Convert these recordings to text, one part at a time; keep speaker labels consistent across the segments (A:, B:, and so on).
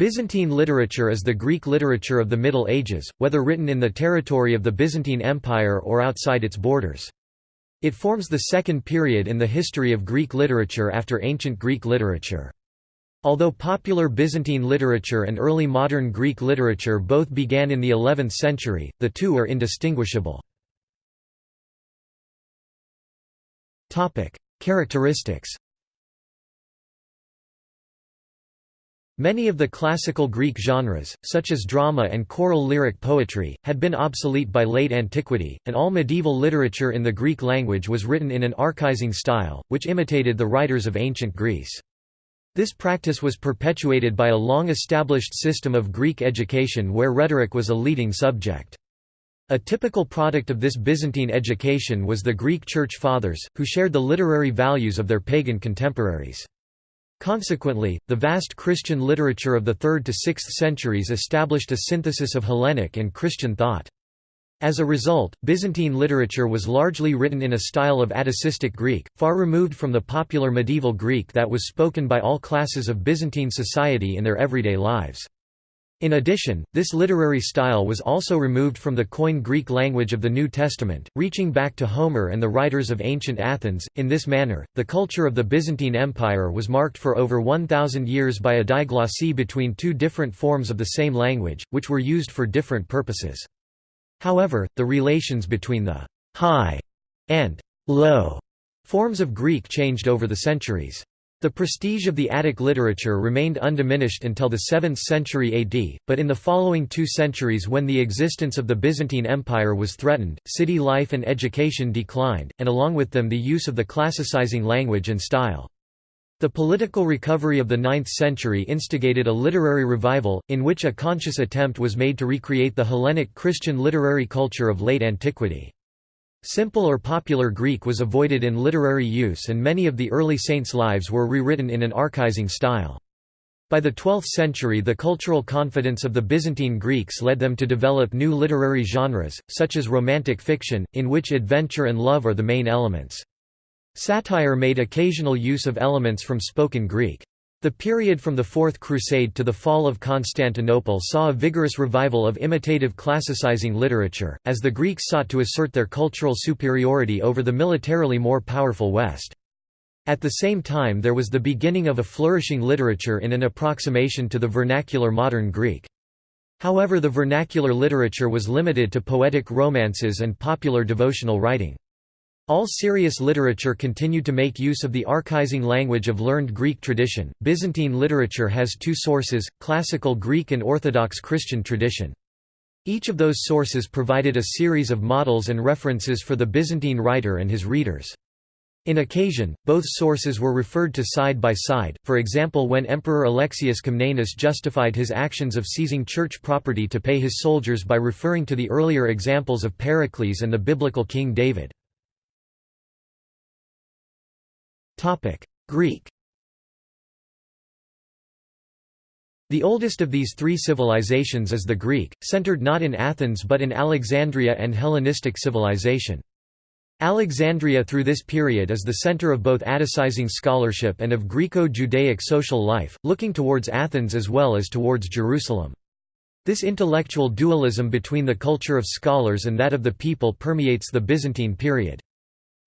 A: Byzantine literature is the Greek literature of the Middle Ages, whether written in the territory of the Byzantine Empire or outside its borders. It forms the second period in the history of Greek literature after ancient Greek literature. Although popular Byzantine literature and early modern Greek literature both began in the 11th century, the two are indistinguishable. Characteristics Many of the classical Greek genres, such as drama and choral lyric poetry, had been obsolete by late antiquity, and all medieval literature in the Greek language was written in an archaizing style, which imitated the writers of ancient Greece. This practice was perpetuated by a long-established system of Greek education where rhetoric was a leading subject. A typical product of this Byzantine education was the Greek Church Fathers, who shared the literary values of their pagan contemporaries. Consequently, the vast Christian literature of the 3rd to 6th centuries established a synthesis of Hellenic and Christian thought. As a result, Byzantine literature was largely written in a style of Atticistic Greek, far removed from the popular medieval Greek that was spoken by all classes of Byzantine society in their everyday lives. In addition, this literary style was also removed from the Koine Greek language of the New Testament, reaching back to Homer and the writers of ancient Athens. In this manner, the culture of the Byzantine Empire was marked for over 1,000 years by a diglossy between two different forms of the same language, which were used for different purposes. However, the relations between the high and low forms of Greek changed over the centuries. The prestige of the Attic literature remained undiminished until the 7th century AD, but in the following two centuries when the existence of the Byzantine Empire was threatened, city life and education declined, and along with them the use of the classicizing language and style. The political recovery of the 9th century instigated a literary revival, in which a conscious attempt was made to recreate the Hellenic Christian literary culture of late antiquity. Simple or popular Greek was avoided in literary use and many of the early saints' lives were rewritten in an archaizing style. By the 12th century the cultural confidence of the Byzantine Greeks led them to develop new literary genres, such as romantic fiction, in which adventure and love are the main elements. Satire made occasional use of elements from spoken Greek. The period from the Fourth Crusade to the fall of Constantinople saw a vigorous revival of imitative classicizing literature, as the Greeks sought to assert their cultural superiority over the militarily more powerful West. At the same time there was the beginning of a flourishing literature in an approximation to the vernacular modern Greek. However the vernacular literature was limited to poetic romances and popular devotional writing. All serious literature continued to make use of the archaizing language of learned Greek tradition. Byzantine literature has two sources classical Greek and Orthodox Christian tradition. Each of those sources provided a series of models and references for the Byzantine writer and his readers. In occasion, both sources were referred to side by side, for example when Emperor Alexius Comnenus justified his actions of seizing church property to pay his soldiers by referring to the earlier examples of Pericles and the biblical King David. Greek The oldest of these three civilizations is the Greek, centered not in Athens but in Alexandria and Hellenistic civilization. Alexandria through this period is the center of both Atticizing scholarship and of Greco-Judaic social life, looking towards Athens as well as towards Jerusalem. This intellectual dualism between the culture of scholars and that of the people permeates the Byzantine period.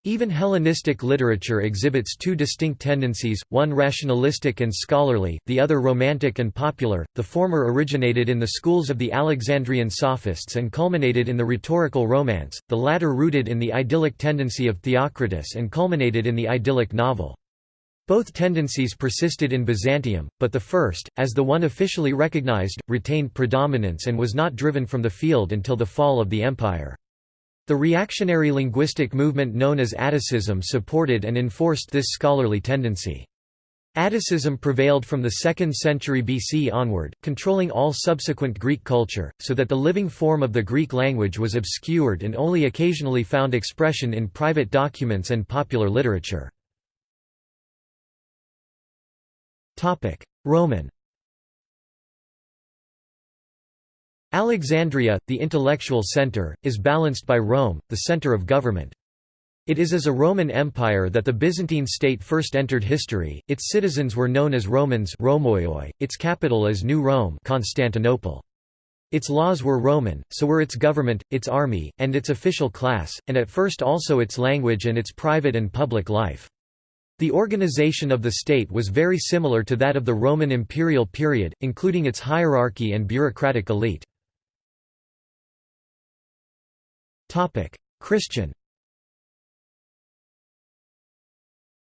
A: Even Hellenistic literature exhibits two distinct tendencies, one rationalistic and scholarly, the other romantic and popular, the former originated in the schools of the Alexandrian sophists and culminated in the rhetorical romance, the latter rooted in the idyllic tendency of Theocritus and culminated in the idyllic novel. Both tendencies persisted in Byzantium, but the first, as the one officially recognized, retained predominance and was not driven from the field until the fall of the empire. The reactionary linguistic movement known as Atticism supported and enforced this scholarly tendency. Atticism prevailed from the 2nd century BC onward, controlling all subsequent Greek culture, so that the living form of the Greek language was obscured and only occasionally found expression in private documents and popular literature. Roman Alexandria, the intellectual center, is balanced by Rome, the center of government. It is as a Roman Empire that the Byzantine state first entered history, its citizens were known as Romans its capital is New Rome Constantinople. Its laws were Roman, so were its government, its army, and its official class, and at first also its language and its private and public life. The organization of the state was very similar to that of the Roman imperial period, including its hierarchy and bureaucratic elite. Christian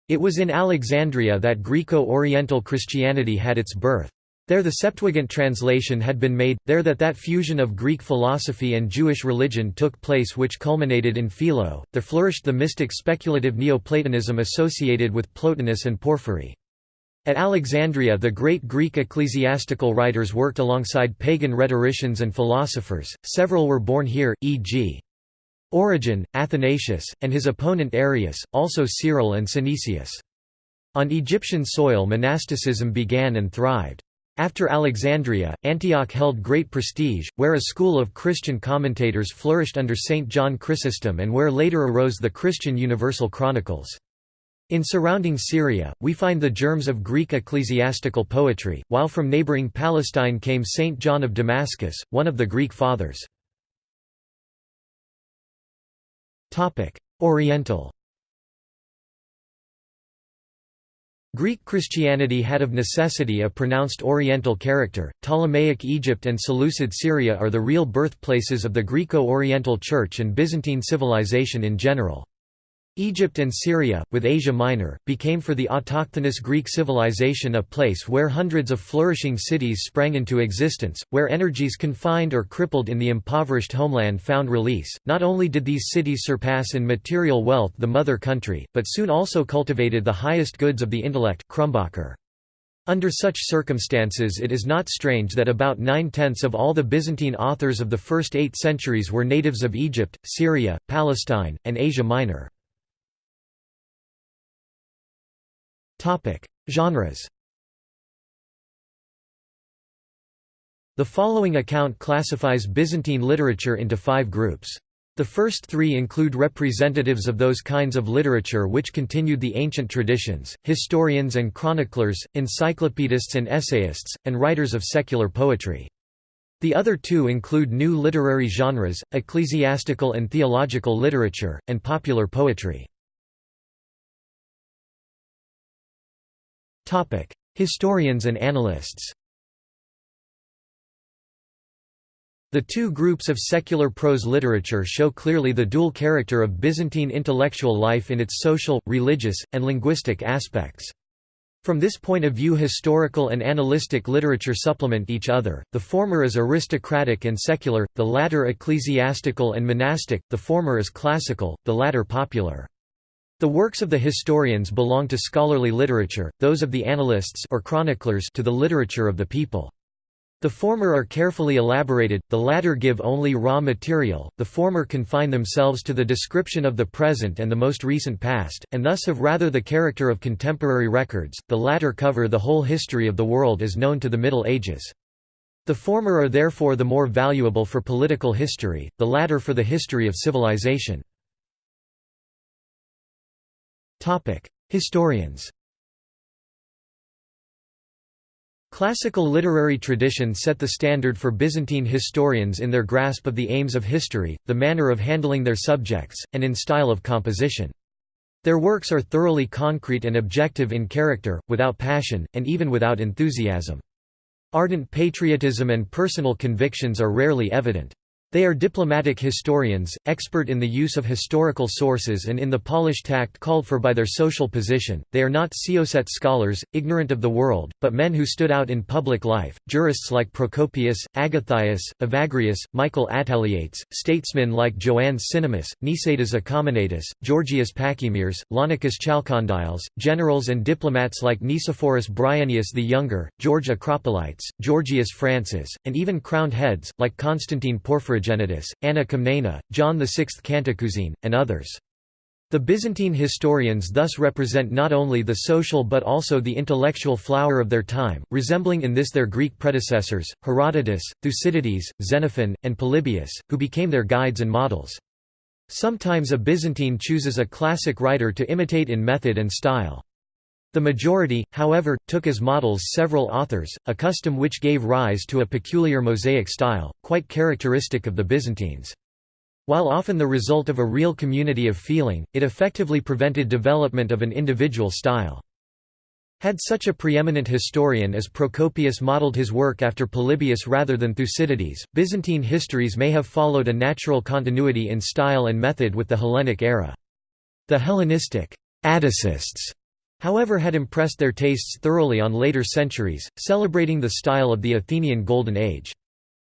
A: It was in Alexandria that Greco-Oriental Christianity had its birth. There the Septuagint translation had been made, there that that fusion of Greek philosophy and Jewish religion took place which culminated in Philo, there flourished the mystic speculative Neoplatonism associated with Plotinus and Porphyry. At Alexandria the great Greek ecclesiastical writers worked alongside pagan rhetoricians and philosophers, several were born here, e.g. Origen, Athanasius, and his opponent Arius, also Cyril and Synesius. On Egyptian soil monasticism began and thrived. After Alexandria, Antioch held great prestige, where a school of Christian commentators flourished under Saint John Chrysostom and where later arose the Christian Universal Chronicles. In surrounding Syria, we find the germs of Greek ecclesiastical poetry, while from neighboring Palestine came Saint John of Damascus, one of the Greek fathers. Oriental Greek Christianity had of necessity a pronounced Oriental character. Ptolemaic Egypt and Seleucid Syria are the real birthplaces of the Greco-Oriental Church and Byzantine civilization in general. Egypt and Syria, with Asia Minor, became for the autochthonous Greek civilization a place where hundreds of flourishing cities sprang into existence, where energies confined or crippled in the impoverished homeland found release. Not only did these cities surpass in material wealth the mother country, but soon also cultivated the highest goods of the intellect. Under such circumstances it is not strange that about nine-tenths of all the Byzantine authors of the first eight centuries were natives of Egypt, Syria, Palestine, and Asia Minor. Genres The following account classifies Byzantine literature into five groups. The first three include representatives of those kinds of literature which continued the ancient traditions, historians and chroniclers, encyclopedists and essayists, and writers of secular poetry. The other two include new literary genres, ecclesiastical and theological literature, and popular poetry. Historians and analysts The two groups of secular prose literature show clearly the dual character of Byzantine intellectual life in its social, religious, and linguistic aspects. From this point of view historical and analytic literature supplement each other, the former is aristocratic and secular, the latter ecclesiastical and monastic, the former is classical, the latter popular. The works of the historians belong to scholarly literature, those of the annalists or chroniclers to the literature of the people. The former are carefully elaborated, the latter give only raw material, the former confine themselves to the description of the present and the most recent past, and thus have rather the character of contemporary records, the latter cover the whole history of the world as known to the Middle Ages. The former are therefore the more valuable for political history, the latter for the history of civilization. Historians Classical literary tradition set the standard for Byzantine historians in their grasp of the aims of history, the manner of handling their subjects, and in style of composition. Their works are thoroughly concrete and objective in character, without passion, and even without enthusiasm. Ardent patriotism and personal convictions are rarely evident. They are diplomatic historians, expert in the use of historical sources and in the polished tact called for by their social position. They are not Ceoset scholars, ignorant of the world, but men who stood out in public life, jurists like Procopius, Agathias, Evagrius, Michael Attaliates, statesmen like Joannes Cinnamus, Nicetas Acominatus, Georgius Pachymeres, Laonicus Chalcondyles, generals and diplomats like Nicephorus Bryennius the Younger, George Acropolites, Georgius Phrantzes, and even crowned heads, like Constantine Porphyry Orogenitus, Anna Komnena, John VI Cantacuzene, and others. The Byzantine historians thus represent not only the social but also the intellectual flower of their time, resembling in this their Greek predecessors, Herodotus, Thucydides, Xenophon, and Polybius, who became their guides and models. Sometimes a Byzantine chooses a classic writer to imitate in method and style. The majority, however, took as models several authors, a custom which gave rise to a peculiar mosaic style, quite characteristic of the Byzantines. While often the result of a real community of feeling, it effectively prevented development of an individual style. Had such a preeminent historian as Procopius modeled his work after Polybius rather than Thucydides, Byzantine histories may have followed a natural continuity in style and method with the Hellenic era. The Hellenistic Atticists, however had impressed their tastes thoroughly on later centuries, celebrating the style of the Athenian Golden Age.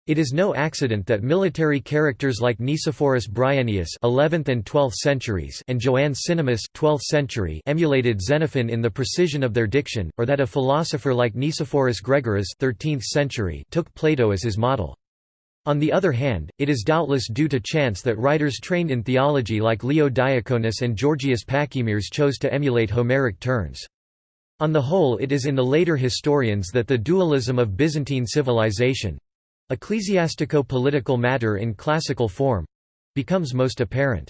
A: It is no accident that military characters like Nicephorus Bryennius (11th and 12th centuries) and Joannes Cinnamus (12th century) emulated Xenophon in the precision of their diction, or that a philosopher like Nicephorus Gregoras (13th century) took Plato as his model. On the other hand, it is doubtless due to chance that writers trained in theology like Leo Diaconus and Georgius Pachymeres chose to emulate Homeric turns. On the whole it is in the later historians that the dualism of Byzantine civilization, ecclesiastico-political matter in classical form—becomes most apparent.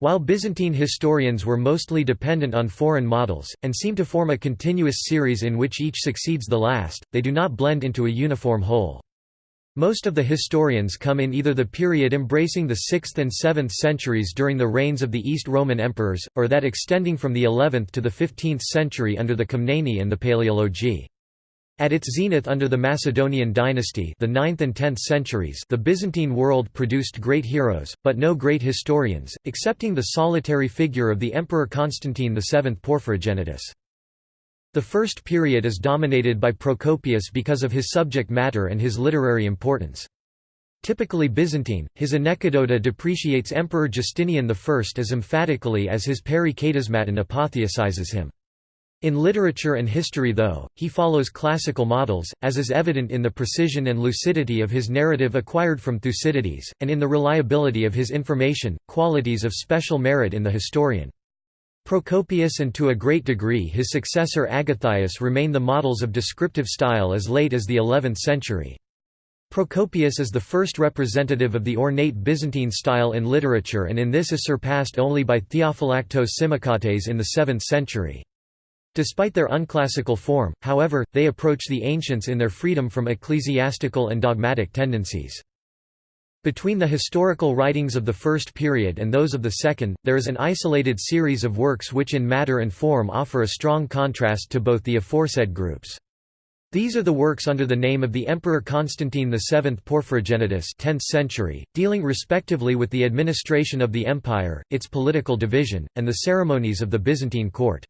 A: While Byzantine historians were mostly dependent on foreign models, and seem to form a continuous series in which each succeeds the last, they do not blend into a uniform whole. Most of the historians come in either the period embracing the 6th and 7th centuries during the reigns of the East Roman emperors, or that extending from the 11th to the 15th century under the Komneni and the Paleologi. At its zenith under the Macedonian dynasty the 9th and 10th centuries the Byzantine world produced great heroes, but no great historians, excepting the solitary figure of the Emperor Constantine VII Porphyrogenitus. The first period is dominated by Procopius because of his subject matter and his literary importance. Typically Byzantine, his Anecdota depreciates Emperor Justinian I as emphatically as his Peri Ktismaton apotheosizes him. In literature and history though, he follows classical models, as is evident in the precision and lucidity of his narrative acquired from Thucydides, and in the reliability of his information, qualities of special merit in the historian. Procopius and to a great degree his successor Agathias remain the models of descriptive style as late as the 11th century. Procopius is the first representative of the ornate Byzantine style in literature and in this is surpassed only by Theophylactos Simokates in the 7th century. Despite their unclassical form, however, they approach the ancients in their freedom from ecclesiastical and dogmatic tendencies. Between the historical writings of the first period and those of the second, there is an isolated series of works which in matter and form offer a strong contrast to both the aforesaid groups. These are the works under the name of the Emperor Constantine VII Porphyrogenitus 10th century, dealing respectively with the administration of the empire, its political division, and the ceremonies of the Byzantine court.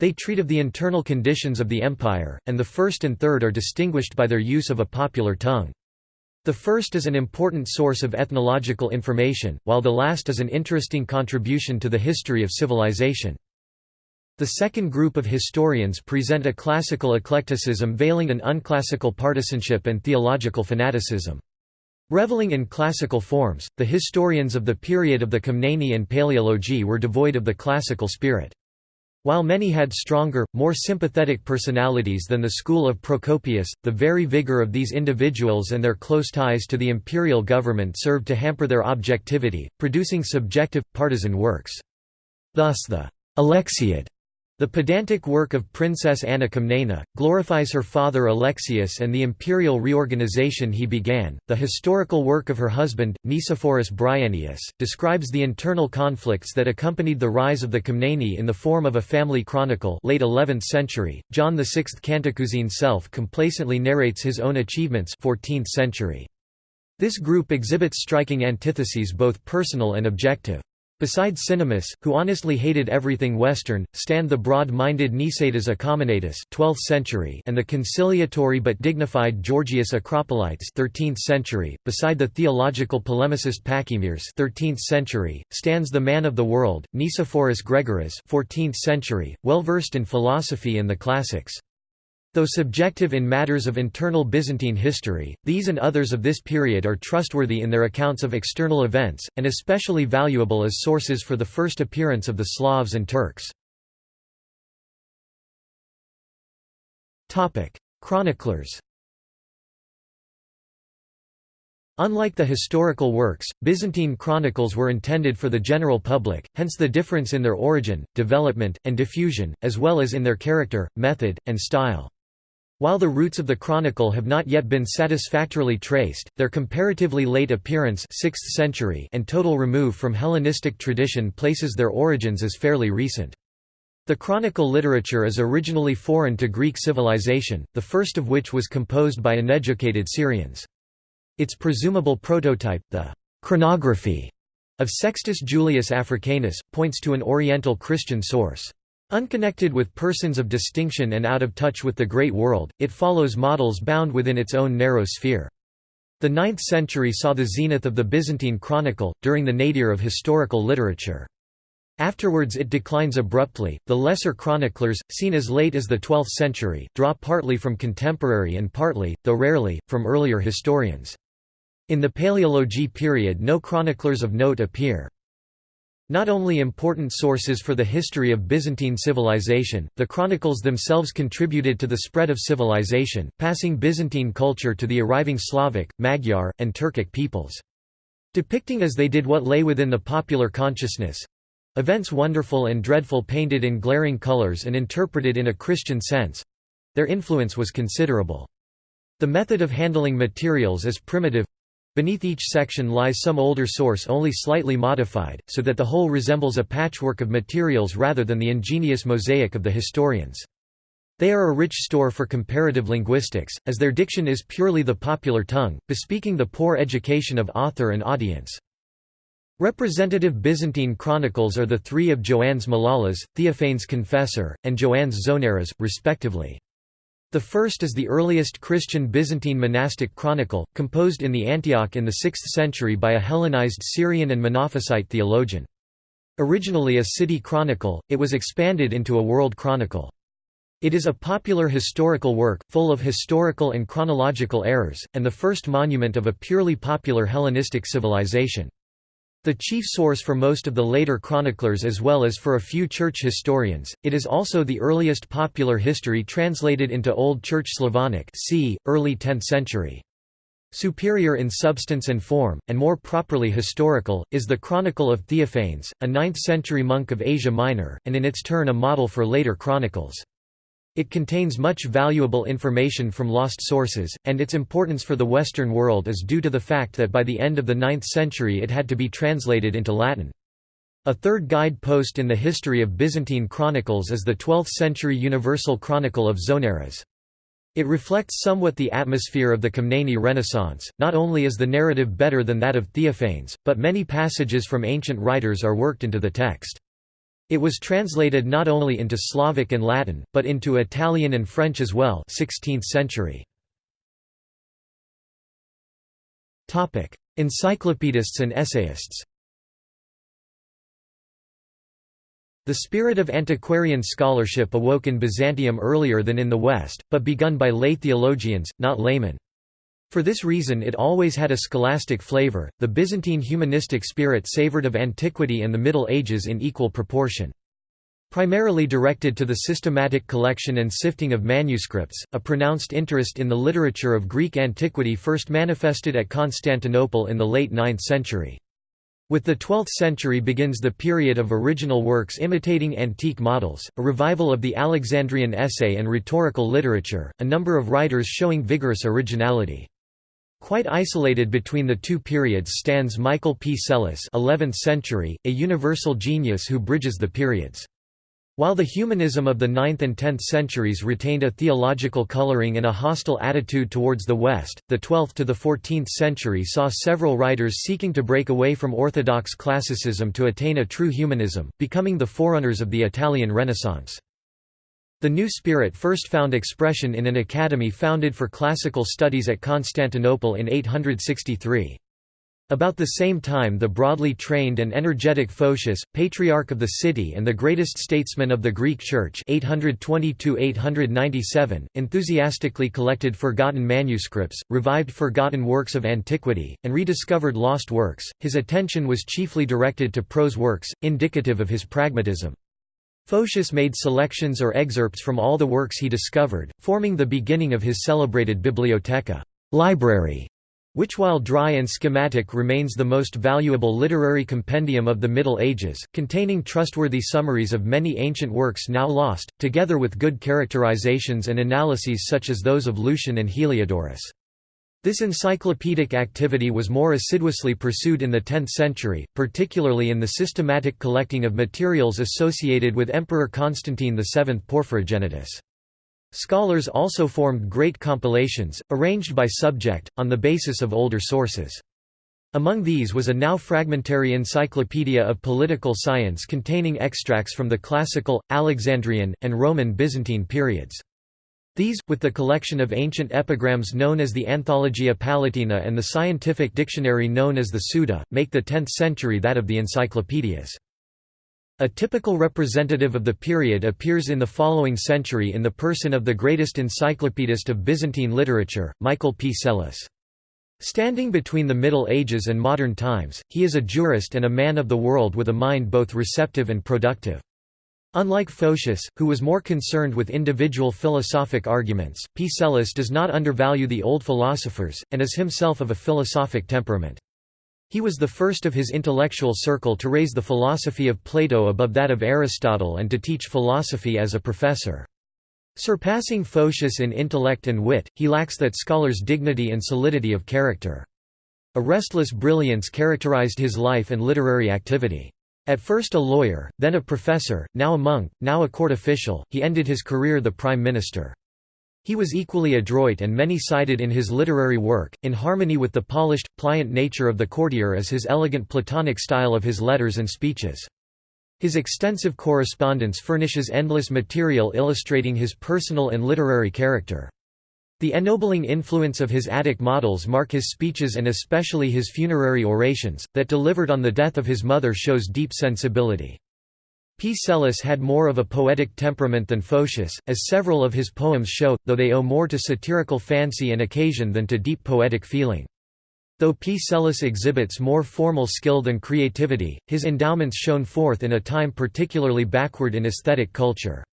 A: They treat of the internal conditions of the empire, and the first and third are distinguished by their use of a popular tongue. The first is an important source of ethnological information, while the last is an interesting contribution to the history of civilization. The second group of historians present a classical eclecticism veiling an unclassical partisanship and theological fanaticism. Reveling in classical forms, the historians of the period of the Komneni and Paleologi were devoid of the classical spirit. While many had stronger, more sympathetic personalities than the school of Procopius, the very vigor of these individuals and their close ties to the imperial government served to hamper their objectivity, producing subjective, partisan works. Thus the Alexiad the pedantic work of Princess Anna Komnena, glorifies her father Alexius and the imperial reorganization he began. The historical work of her husband, Nicephorus Bryennius, describes the internal conflicts that accompanied the rise of the Komneni in the form of a family chronicle late 11th century. John VI Cantacuzene self-complacently narrates his own achievements 14th century. This group exhibits striking antitheses both personal and objective. Besides Cinnamus, who honestly hated everything Western, stand the broad-minded Nicetas Acominatus 12th century and the conciliatory but dignified Georgius Acropolites 13th century. Beside the theological polemicist Pachymeres 13th century, stands the man of the world, Nicephorus Gregoras 14th century, well versed in philosophy and the classics. Though subjective in matters of internal Byzantine history, these and others of this period are trustworthy in their accounts of external events, and especially valuable as sources for the first appearance of the Slavs and Turks. Chroniclers Unlike the historical works, Byzantine chronicles were intended for the general public, hence the difference in their origin, development, and diffusion, as well as in their character, method, and style. While the roots of the chronicle have not yet been satisfactorily traced, their comparatively late appearance 6th century and total remove from Hellenistic tradition places their origins as fairly recent. The chronicle literature is originally foreign to Greek civilization, the first of which was composed by uneducated Syrians. Its presumable prototype, the chronography of Sextus Julius Africanus, points to an Oriental Christian source. Unconnected with persons of distinction and out of touch with the great world, it follows models bound within its own narrow sphere. The 9th century saw the zenith of the Byzantine Chronicle, during the nadir of historical literature. Afterwards it declines abruptly. The lesser chroniclers, seen as late as the 12th century, draw partly from contemporary and partly, though rarely, from earlier historians. In the Paleology period no chroniclers of note appear. Not only important sources for the history of Byzantine civilization, the chronicles themselves contributed to the spread of civilization, passing Byzantine culture to the arriving Slavic, Magyar, and Turkic peoples. Depicting as they did what lay within the popular consciousness—events wonderful and dreadful painted in glaring colors and interpreted in a Christian sense—their influence was considerable. The method of handling materials is primitive, Beneath each section lies some older source only slightly modified, so that the whole resembles a patchwork of materials rather than the ingenious mosaic of the historians. They are a rich store for comparative linguistics, as their diction is purely the popular tongue, bespeaking the poor education of author and audience. Representative Byzantine chronicles are the three of Joannes Malalas, Theophanes Confessor, and Joannes Zonaras, respectively. The first is the earliest Christian Byzantine monastic chronicle, composed in the Antioch in the 6th century by a Hellenized Syrian and Monophysite theologian. Originally a city chronicle, it was expanded into a world chronicle. It is a popular historical work, full of historical and chronological errors, and the first monument of a purely popular Hellenistic civilization. The chief source for most of the later chroniclers as well as for a few church historians, it is also the earliest popular history translated into Old Church Slavonic c. early 10th century. Superior in substance and form, and more properly historical, is the Chronicle of Theophanes, a 9th-century monk of Asia Minor, and in its turn a model for later chronicles. It contains much valuable information from lost sources, and its importance for the Western world is due to the fact that by the end of the 9th century it had to be translated into Latin. A third guide post in the history of Byzantine chronicles is the 12th-century Universal Chronicle of Zonaras. It reflects somewhat the atmosphere of the Komneni Renaissance, not only is the narrative better than that of Theophanes, but many passages from ancient writers are worked into the text. It was translated not only into Slavic and Latin, but into Italian and French as well 16th century. Encyclopedists and essayists The spirit of antiquarian scholarship awoke in Byzantium earlier than in the West, but begun by lay theologians, not laymen. For this reason it always had a scholastic flavor. The Byzantine humanistic spirit savored of antiquity and the Middle Ages in equal proportion. Primarily directed to the systematic collection and sifting of manuscripts, a pronounced interest in the literature of Greek antiquity first manifested at Constantinople in the late 9th century. With the 12th century begins the period of original works imitating antique models, a revival of the Alexandrian essay and rhetorical literature, a number of writers showing vigorous originality. Quite isolated between the two periods stands Michael P. Psellos 11th century, a universal genius who bridges the periods. While the humanism of the 9th and 10th centuries retained a theological coloring and a hostile attitude towards the West, the 12th to the 14th century saw several writers seeking to break away from orthodox classicism to attain a true humanism, becoming the forerunners of the Italian Renaissance. The new spirit first found expression in an academy founded for classical studies at Constantinople in 863. About the same time the broadly trained and energetic Photius, patriarch of the city and the greatest statesman of the Greek Church 822 enthusiastically collected forgotten manuscripts, revived forgotten works of antiquity, and rediscovered lost works. His attention was chiefly directed to prose works, indicative of his pragmatism. Photius made selections or excerpts from all the works he discovered, forming the beginning of his celebrated Bibliotheca library", which while dry and schematic remains the most valuable literary compendium of the Middle Ages, containing trustworthy summaries of many ancient works now lost, together with good characterizations and analyses such as those of Lucian and Heliodorus. This encyclopedic activity was more assiduously pursued in the 10th century, particularly in the systematic collecting of materials associated with Emperor Constantine VII Porphyrogenitus. Scholars also formed great compilations, arranged by subject, on the basis of older sources. Among these was a now fragmentary encyclopedia of political science containing extracts from the classical, Alexandrian, and Roman Byzantine periods. These, with the collection of ancient epigrams known as the Anthologia Palatina and the scientific dictionary known as the Suda, make the 10th century that of the encyclopedias. A typical representative of the period appears in the following century in the person of the greatest encyclopedist of Byzantine literature, Michael P. Psellus. Standing between the Middle Ages and modern times, he is a jurist and a man of the world with a mind both receptive and productive. Unlike Photius, who was more concerned with individual philosophic arguments, P. Psellus does not undervalue the old philosophers, and is himself of a philosophic temperament. He was the first of his intellectual circle to raise the philosophy of Plato above that of Aristotle and to teach philosophy as a professor. Surpassing Photius in intellect and wit, he lacks that scholar's dignity and solidity of character. A restless brilliance characterized his life and literary activity. At first a lawyer, then a professor, now a monk, now a court official, he ended his career the prime minister. He was equally adroit and many-sided in his literary work, in harmony with the polished, pliant nature of the courtier as his elegant Platonic style of his letters and speeches. His extensive correspondence furnishes endless material illustrating his personal and literary character. The ennobling influence of his Attic models mark his speeches and especially his funerary orations, that delivered on the death of his mother shows deep sensibility. P. Psellus had more of a poetic temperament than Photius, as several of his poems show, though they owe more to satirical fancy and occasion than to deep poetic feeling. Though P. Psellus exhibits more formal skill than creativity, his endowments shone forth in a time particularly backward in aesthetic culture.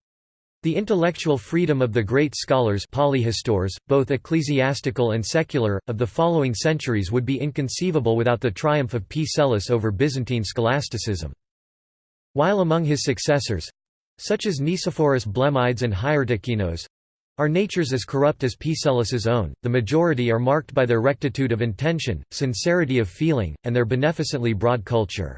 A: The intellectual freedom of the great scholars polyhistores, both ecclesiastical and secular, of the following centuries would be inconceivable without the triumph of P. Psellus over Byzantine scholasticism. While among his successors—such as Nicephorus Blemmydes and Hieronymus—are natures as corrupt as Psellus's own, the majority are marked by their rectitude of intention, sincerity of feeling, and their beneficently broad culture.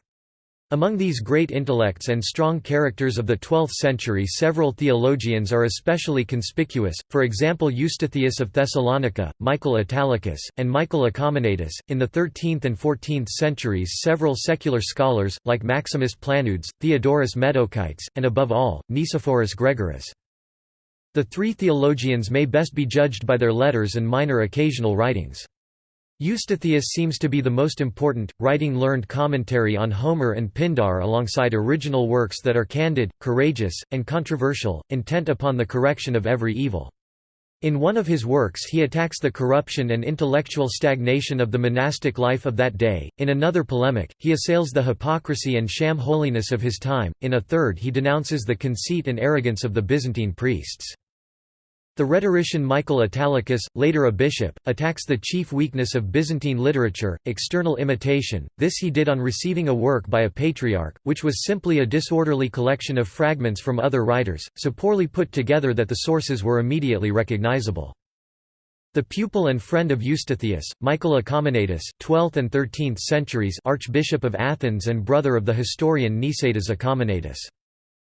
A: Among these great intellects and strong characters of the 12th century several theologians are especially conspicuous, for example Eustathius of Thessalonica, Michael Italicus, and Michael Acominatus. In the 13th and 14th centuries several secular scholars, like Maximus Planudes, Theodorus Metochites, and above all, Nicephorus Gregoras. The three theologians may best be judged by their letters and minor occasional writings. Eustathius seems to be the most important, writing learned commentary on Homer and Pindar alongside original works that are candid, courageous, and controversial, intent upon the correction of every evil. In one of his works he attacks the corruption and intellectual stagnation of the monastic life of that day, in another polemic, he assails the hypocrisy and sham holiness of his time, in a third he denounces the conceit and arrogance of the Byzantine priests. The rhetorician Michael Italicus, later a bishop, attacks the chief weakness of Byzantine literature, external imitation. This he did on receiving a work by a patriarch, which was simply a disorderly collection of fragments from other writers, so poorly put together that the sources were immediately recognizable. The pupil and friend of Eustathius, Michael Acominatus, 12th and 13th centuries Archbishop of Athens and brother of the historian Nicetas Acominatus.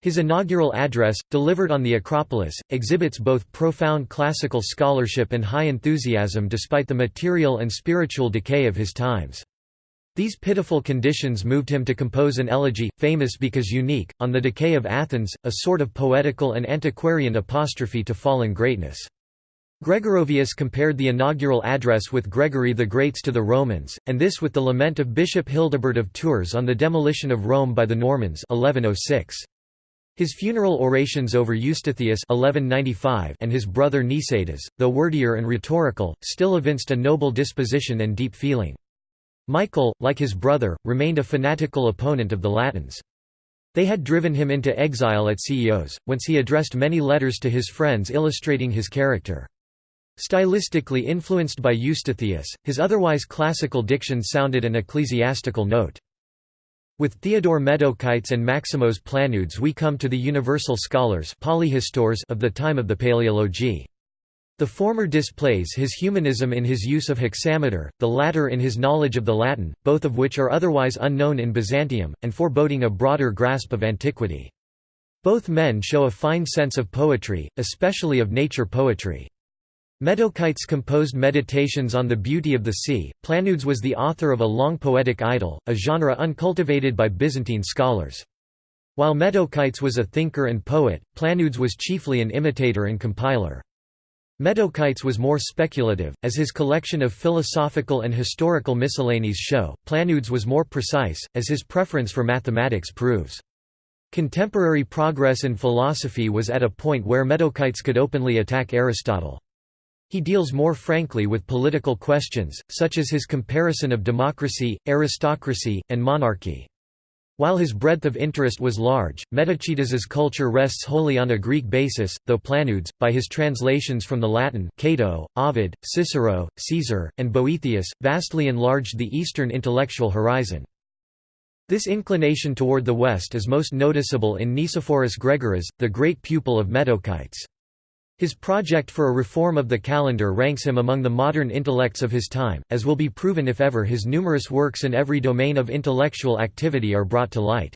A: His inaugural address, delivered on the Acropolis, exhibits both profound classical scholarship and high enthusiasm despite the material and spiritual decay of his times. These pitiful conditions moved him to compose an elegy, famous because unique, on the decay of Athens, a sort of poetical and antiquarian apostrophe to fallen greatness. Gregorovius compared the inaugural address with Gregory the Great's to the Romans, and this with the lament of Bishop Hildebert of Tours on the demolition of Rome by the Normans 1106. His funeral orations over Eustathius 1195 and his brother Nicetas, though wordier and rhetorical, still evinced a noble disposition and deep feeling. Michael, like his brother, remained a fanatical opponent of the Latins. They had driven him into exile at Chios, whence he addressed many letters to his friends illustrating his character. Stylistically influenced by Eustathius, his otherwise classical diction sounded an ecclesiastical note. With Theodore Metochites and Maximos Planudes we come to the universal scholars of the time of the Paleology. The former displays his humanism in his use of hexameter, the latter in his knowledge of the Latin, both of which are otherwise unknown in Byzantium, and foreboding a broader grasp of antiquity. Both men show a fine sense of poetry, especially of nature poetry. Metochites composed meditations on the beauty of the sea. Planudes was the author of a long poetic idyll, a genre uncultivated by Byzantine scholars. While Metochites was a thinker and poet, Planudes was chiefly an imitator and compiler. Metochites was more speculative, as his collection of philosophical and historical miscellanies show. Planudes was more precise, as his preference for mathematics proves. Contemporary progress in philosophy was at a point where Metochites could openly attack Aristotle. He deals more frankly with political questions, such as his comparison of democracy, aristocracy, and monarchy. While his breadth of interest was large, Metochites's culture rests wholly on a Greek basis, though Planudes, by his translations from the Latin Cato, Ovid, Cicero, Caesar, and Boethius, vastly enlarged the Eastern intellectual horizon. This inclination toward the West is most noticeable in Nicephorus Gregoras, the great pupil of Metochites. His project for a reform of the calendar ranks him among the modern intellects of his time, as will be proven if ever his numerous works in every domain of intellectual activity are brought to light.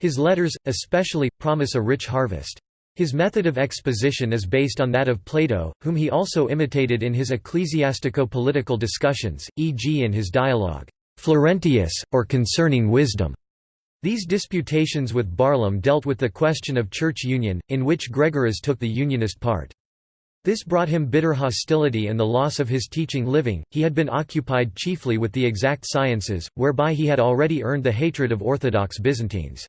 A: His letters, especially, promise a rich harvest. His method of exposition is based on that of Plato, whom he also imitated in his ecclesiastico-political discussions, e.g. in his dialogue, Florentius, or Concerning Wisdom. These disputations with Barlaam dealt with the question of church union, in which Gregoras took the unionist part. This brought him bitter hostility and the loss of his teaching living. He had been occupied chiefly with the exact sciences, whereby he had already earned the hatred of Orthodox Byzantines.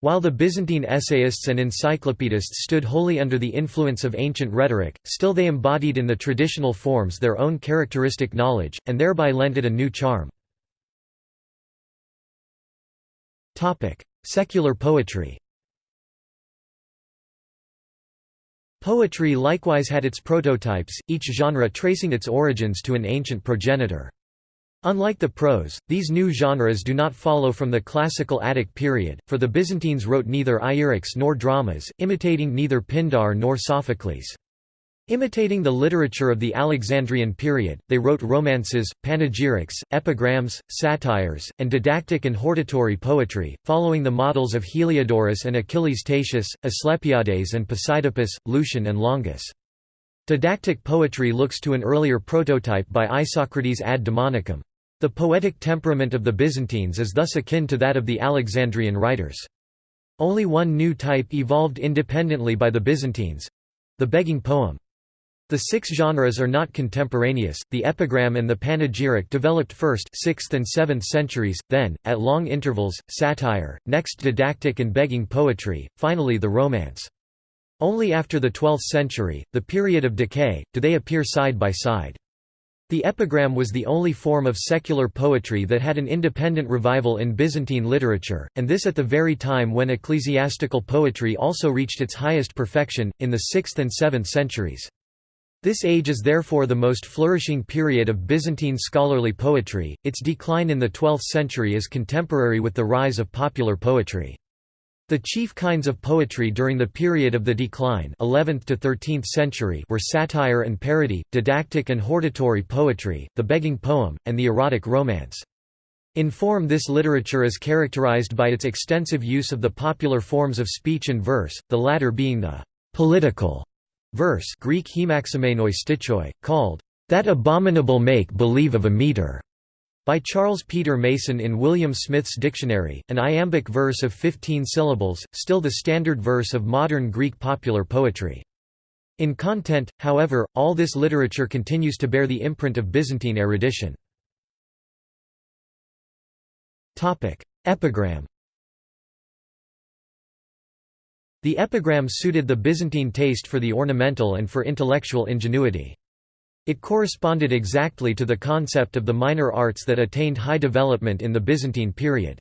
A: While the Byzantine essayists and encyclopedists stood wholly under the influence of ancient rhetoric, still they embodied in the traditional forms their own characteristic knowledge, and thereby lent it a new charm. Secular poetry Poetry likewise had its prototypes, each genre tracing its origins to an ancient progenitor. Unlike the prose, these new genres do not follow from the classical Attic period, for the Byzantines wrote neither Ierics nor dramas, imitating neither Pindar nor Sophocles. Imitating the literature of the Alexandrian period, they wrote romances, panegyrics, epigrams, satires, and didactic and hortatory poetry, following the models of Heliodorus and Achilles Tatius, Asclepiades and Posidippus, Lucian and Longus. Didactic poetry looks to an earlier prototype by Isocrates ad Demonicum. The poetic temperament of the Byzantines is thus akin to that of the Alexandrian writers. Only one new type evolved independently by the Byzantines—the begging poem. The six genres are not contemporaneous, the epigram and the panegyric developed first 6th and 7th centuries, then, at long intervals, satire, next didactic and begging poetry, finally the romance. Only after the 12th century, the period of decay, do they appear side by side. The epigram was the only form of secular poetry that had an independent revival in Byzantine literature, and this at the very time when ecclesiastical poetry also reached its highest perfection, in the 6th and 7th centuries. This age is therefore the most flourishing period of Byzantine scholarly poetry, its decline in the 12th century is contemporary with the rise of popular poetry. The chief kinds of poetry during the period of the decline 11th to 13th century were satire and parody, didactic and hortatory poetry, the begging poem, and the erotic romance. In form this literature is characterized by its extensive use of the popular forms of speech and verse, the latter being the «political» Verse Greek stichoi, called, "...that abominable make-believe of a meter", by Charles Peter Mason in William Smith's Dictionary, an iambic verse of 15 syllables, still the standard verse of modern Greek popular poetry. In content, however, all this literature continues to bear the imprint of Byzantine erudition. Epigram The epigram suited the Byzantine taste for the ornamental and for intellectual ingenuity. It corresponded exactly to the concept of the minor arts that attained high development in the Byzantine period.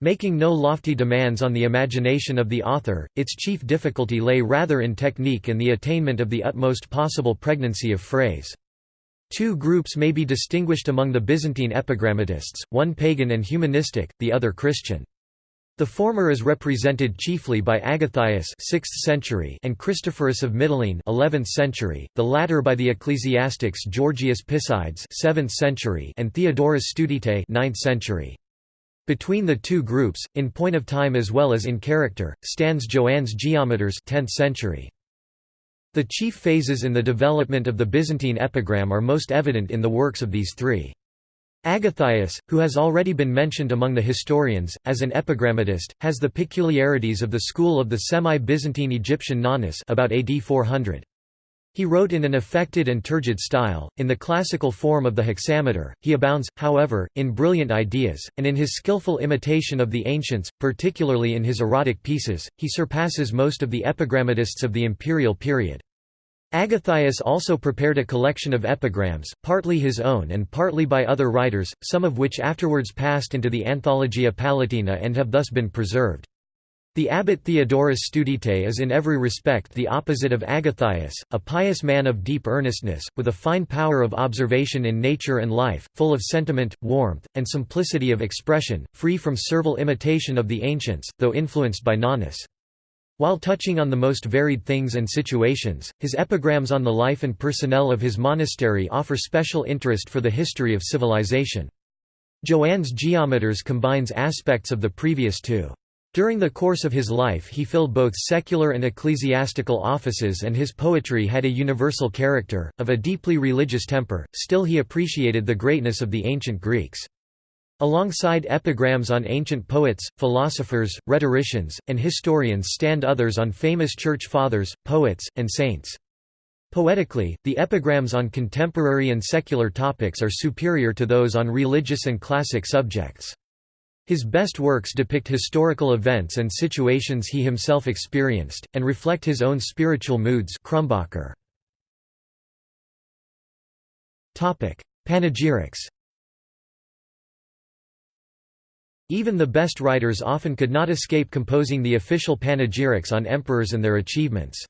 A: Making no lofty demands on the imagination of the author, its chief difficulty lay rather in technique and the attainment of the utmost possible pregnancy of phrase. Two groups may be distinguished among the Byzantine epigrammatists, one pagan and humanistic, the other Christian. The former is represented chiefly by Agathias 6th century and Christophorus of Mytilene 11th century, the latter by the ecclesiastics Georgius Pisides 7th century and Theodorus Studite 9th century. Between the two groups, in point of time as well as in character, stands Joannes Geometres 10th century. The chief phases in the development of the Byzantine epigram are most evident in the works of these three. Agathias, who has already been mentioned among the historians, as an epigrammatist, has the peculiarities of the school of the semi-Byzantine Egyptian Nonnus about AD 400. He wrote in an affected and turgid style, in the classical form of the hexameter. He abounds, however, in brilliant ideas, and in his skillful imitation of the ancients, particularly in his erotic pieces, he surpasses most of the epigrammatists of the imperial period. Agathias also prepared a collection of epigrams, partly his own and partly by other writers, some of which afterwards passed into the Anthologia Palatina and have thus been preserved. The abbot Theodorus Studite is in every respect the opposite of Agathias, a pious man of deep earnestness, with a fine power of observation in nature and life, full of sentiment, warmth, and simplicity of expression, free from servile imitation of the ancients, though influenced by Nonnus. While touching on the most varied things and situations, his epigrams on the life and personnel of his monastery offer special interest for the history of civilization. Joannes Geometres combines aspects of the previous two. During the course of his life he filled both secular and ecclesiastical offices and his poetry had a universal character, of a deeply religious temper, still he appreciated the greatness of the ancient Greeks. Alongside epigrams on ancient poets, philosophers, rhetoricians, and historians stand others on famous church fathers, poets, and saints. Poetically, the epigrams on contemporary and secular topics are superior to those on religious and classic subjects. His best works depict historical events and situations he himself experienced, and reflect his own spiritual moods. Panegyrics Even the best writers often could not escape composing the official panegyrics on emperors and their achievements.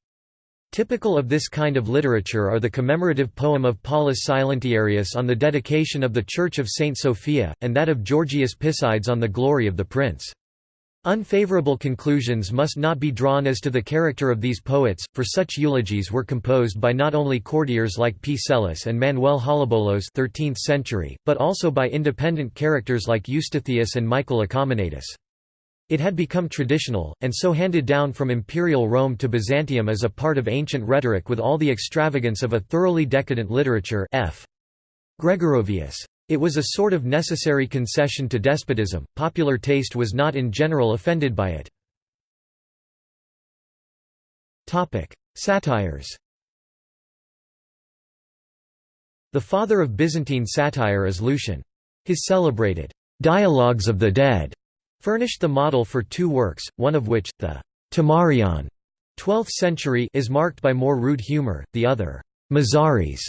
A: Typical of this kind of literature are the commemorative poem of Paulus Silentiarius on the dedication of the Church of St. Sophia, and that of Georgius Pisides on the glory of the prince. Unfavorable conclusions must not be drawn as to the character of these poets, for such eulogies were composed by not only courtiers like P. Psellus and Manuel Holobolos 13th century, but also by independent characters like Eustathius and Michael Acominatus. It had become traditional, and so handed down from imperial Rome to Byzantium as a part of ancient rhetoric with all the extravagance of a thoroughly decadent literature f. Gregorovius. It was a sort of necessary concession to despotism, popular taste was not in general offended by it. Satires The father of Byzantine satire is Lucian. His celebrated «Dialogues of the Dead» furnished the model for two works, one of which, the Timarion 12th century is marked by more rude humor, the other, Mazaris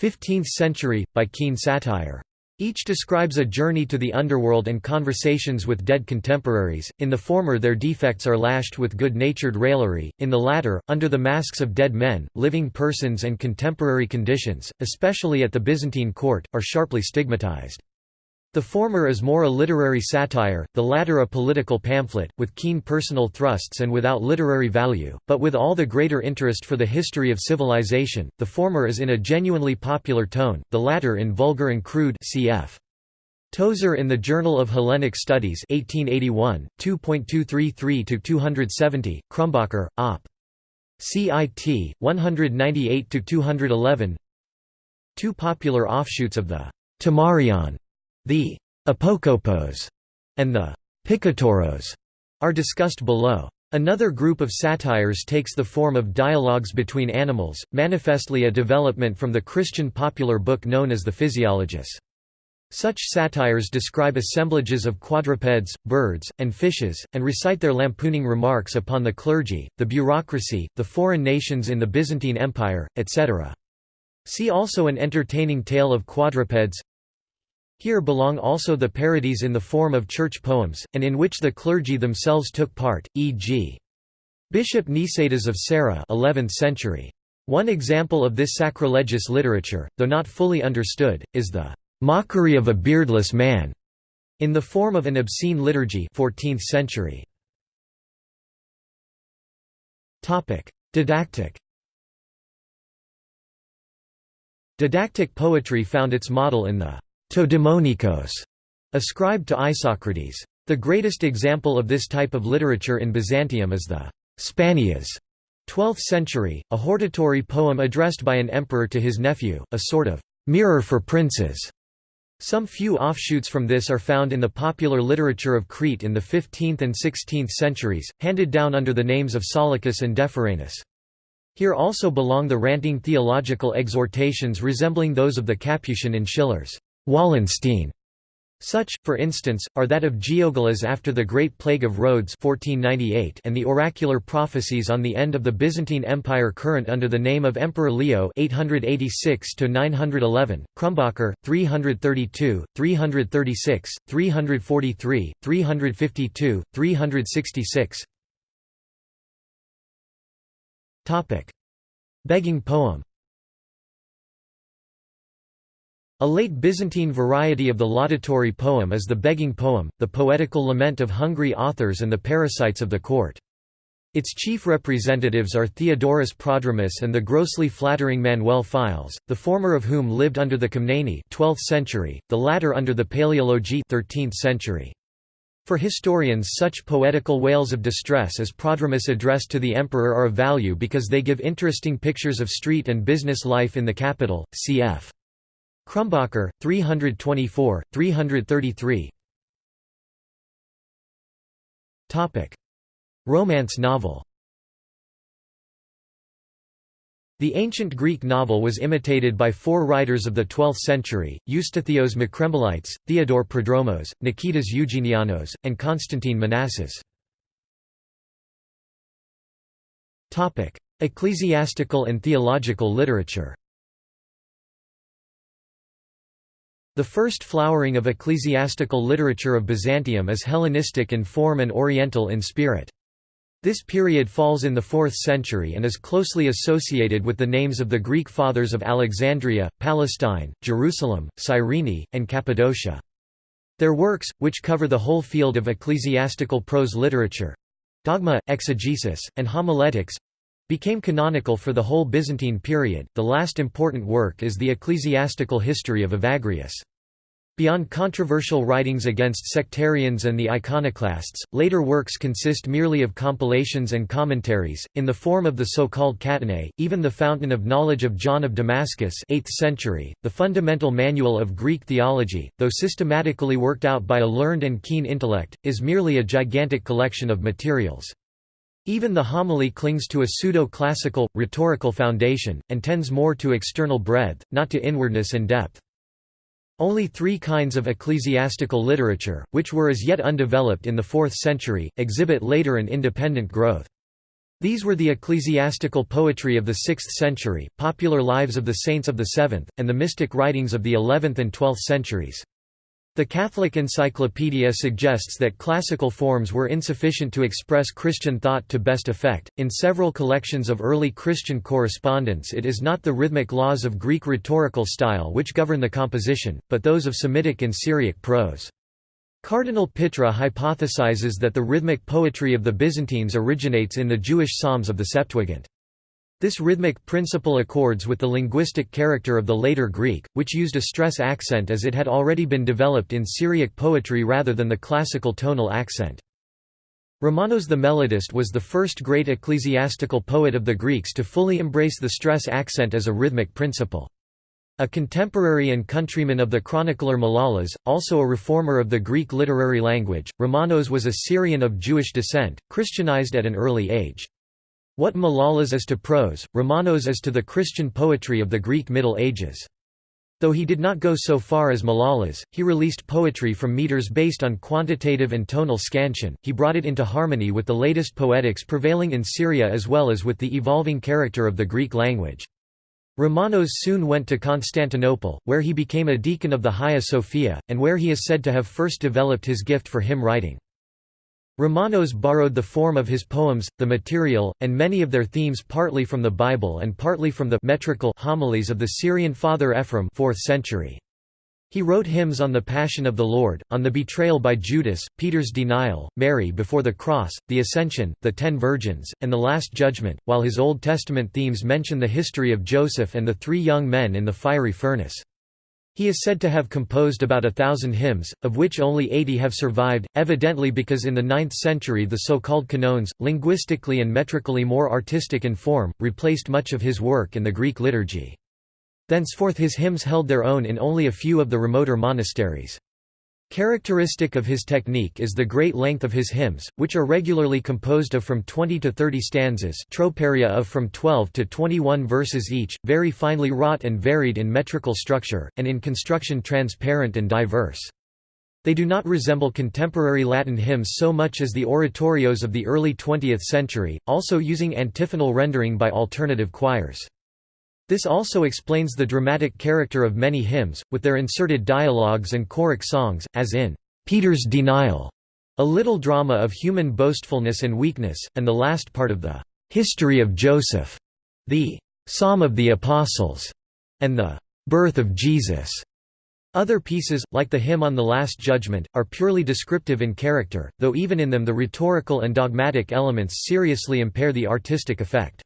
A: 15th century, by keen satire. Each describes a journey to the underworld and conversations with dead contemporaries, in the former their defects are lashed with good-natured raillery, in the latter, under the masks of dead men, living persons and contemporary conditions, especially at the Byzantine court, are sharply stigmatized. The former is more a literary satire, the latter a political pamphlet, with keen personal thrusts and without literary value, but with all the greater interest for the history of civilization. The former is in a genuinely popular tone, the latter in vulgar and crude cf. Tozer in the Journal of Hellenic Studies 1881, 2.233–270, Krumbacher, Op. CIT, 198–211 Two popular offshoots of the Timarion the apokopos and the pikatoros are discussed below. Another group of satires takes the form of dialogues between animals, manifestly a development from the Christian popular book known as the Physiologus. Such satires describe assemblages of quadrupeds, birds, and fishes, and recite their lampooning remarks upon the clergy, the bureaucracy, the foreign nations in the Byzantine Empire, etc. See also an entertaining tale of quadrupeds Here belong also the parodies in the form of church poems, and in which the clergy themselves took part, e.g. Bishop Nicetas of Serrae 11th century. One example of this sacrilegious literature, though not fully understood, is the "'mockery of a beardless man' in the form of an obscene liturgy 14th century. Didactic Didactic poetry found its model in the «to daimonikos» ascribed to Isocrates. The greatest example of this type of literature in Byzantium is the «Spaneas» 12th century, a hortatory poem addressed by an emperor to his nephew, a sort of «mirror for princes». Some few offshoots from this are found in the popular literature of Crete in the 15th and 16th centuries, handed down under the names of Solicus and Depharanas. Here also belong the ranting theological exhortations resembling those of the Capuchin in Schiller's Wallenstein. Such, for instance, are that of Georgilas after the Great Plague of Rhodes 1498 and the oracular prophecies on the end of the Byzantine Empire current under the name of Emperor Leo 886–911, Krumbacher, 332, 336, 343, 352, 366 Begging poem A late Byzantine variety of the laudatory poem is the begging poem, the poetical lament of hungry authors and the parasites of the court. Its chief representatives are Theodorus Prodromus and the grossly flattering Manuel Philes, the former of whom lived under the Komneni 12th century, the latter under the Paleologi 13th century. For historians such poetical wails of distress as Prodromus addressed to the emperor are of value because they give interesting pictures of street and business life in the capital, cf. Krumbacher, 324, 333 Romance novel. The ancient Greek novel was imitated by four writers of the 12th century, Eustathios Makrembolites, Theodore Prodromos, Nikitas Eugenianos, and Constantine Manasses. Ecclesiastical and theological literature The first flowering of ecclesiastical literature of Byzantium is Hellenistic in form and Oriental in spirit. This period falls in the 4th century and is closely associated with the names of the Greek fathers of Alexandria, Palestine, Jerusalem, Cyrene, and Cappadocia. Their works, which cover the whole field of ecclesiastical prose literature—dogma, exegesis, and homiletics, became canonical for the whole Byzantine period. The last important work is the ecclesiastical history of Evagrius. Beyond controversial writings against sectarians and the iconoclasts, later works consist merely of compilations and commentaries, in the form of the so-called Catenae, even the Fountain of Knowledge of John of Damascus 8th century, the fundamental manual of Greek theology, though systematically worked out by a learned and keen intellect, is merely a gigantic collection of materials. Even the homily clings to a pseudo-classical, rhetorical foundation, and tends more to external breadth, not to inwardness and depth. Only three kinds of ecclesiastical literature, which were as yet undeveloped in the 4th century, exhibit later an independent growth. These were the ecclesiastical poetry of the 6th century, popular lives of the saints of the 7th, and the mystic writings of the 11th and 12th centuries. The Catholic Encyclopedia suggests that classical forms were insufficient to express Christian thought to best effect. In several collections of early Christian correspondence, it is not the rhythmic laws of Greek rhetorical style which govern the composition, but those of Semitic and Syriac prose. Cardinal Pitra hypothesizes that the rhythmic poetry of the Byzantines originates in the Jewish Psalms of the Septuagint. This rhythmic principle accords with the linguistic character of the later Greek, which used a stress accent as it had already been developed in Syriac poetry rather than the classical tonal accent. Romanos the melodist was the first great ecclesiastical poet of the Greeks to fully embrace the stress accent as a rhythmic principle. A contemporary and countryman of the chronicler Malalas, also a reformer of the Greek literary language, Romanos was a Syrian of Jewish descent, Christianized at an early age. What Malalas is to prose, Romanos is to the Christian poetry of the Greek Middle Ages. Though he did not go so far as Malalas, he released poetry from meters based on quantitative and tonal scansion, he brought it into harmony with the latest poetics prevailing in Syria as well as with the evolving character of the Greek language. Romanos soon went to Constantinople, where he became a deacon of the Hagia Sophia, and where he is said to have first developed his gift for hymn writing. Romanos borrowed the form of his poems, the material, and many of their themes partly from the Bible and partly from the metrical homilies of the Syrian father Ephraim 4th century. He wrote hymns on the Passion of the Lord, on the betrayal by Judas, Peter's denial, Mary before the cross, the Ascension, the Ten Virgins, and the Last Judgment, while his Old Testament themes mention the history of Joseph and the three young men in the fiery furnace. He is said to have composed about a thousand hymns, of which only eighty have survived, evidently because in the 9th century the so-called canones, linguistically and metrically more artistic in form, replaced much of his work in the Greek liturgy. Thenceforth his hymns held their own in only a few of the remoter monasteries. Characteristic of his technique is the great length of his hymns, which are regularly composed of from 20 to 30 stanzas troparia of from 12 to 21 verses each, very finely wrought and varied in metrical structure, and in construction transparent and diverse. They do not resemble contemporary Latin hymns so much as the oratorios of the early 20th century, also using antiphonal rendering by alternative choirs. This also explains the dramatic character of many hymns, with their inserted dialogues and choric songs, as in Peter's Denial, a little drama of human boastfulness and weakness, and the last part of the History of Joseph, the Psalm of the Apostles, and the Birth of Jesus. Other pieces, like the hymn on the Last Judgment, are purely descriptive in character, though even in them the rhetorical and dogmatic elements seriously impair the artistic effect.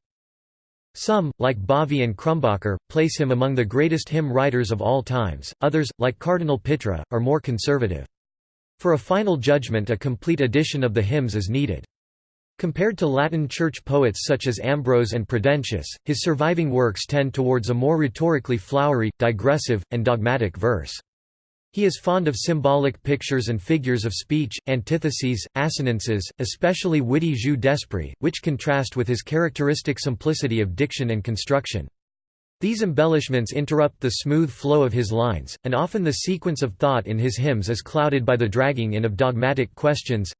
A: Some, like Bouvy and Krumbacher, place him among the greatest hymn writers of all times, others, like Cardinal Pitra, are more conservative. For a final judgment a complete edition of the hymns is needed. Compared to Latin church poets such as Ambrose and Prudentius, his surviving works tend towards a more rhetorically flowery, digressive, and dogmatic verse. He is fond of symbolic pictures and figures of speech, antitheses, assonances, especially witty jeux d'esprit, which contrast with his characteristic simplicity of diction and construction. These embellishments interrupt the smooth flow of his lines, and often the sequence of thought in his hymns is clouded by the dragging in of dogmatic questions.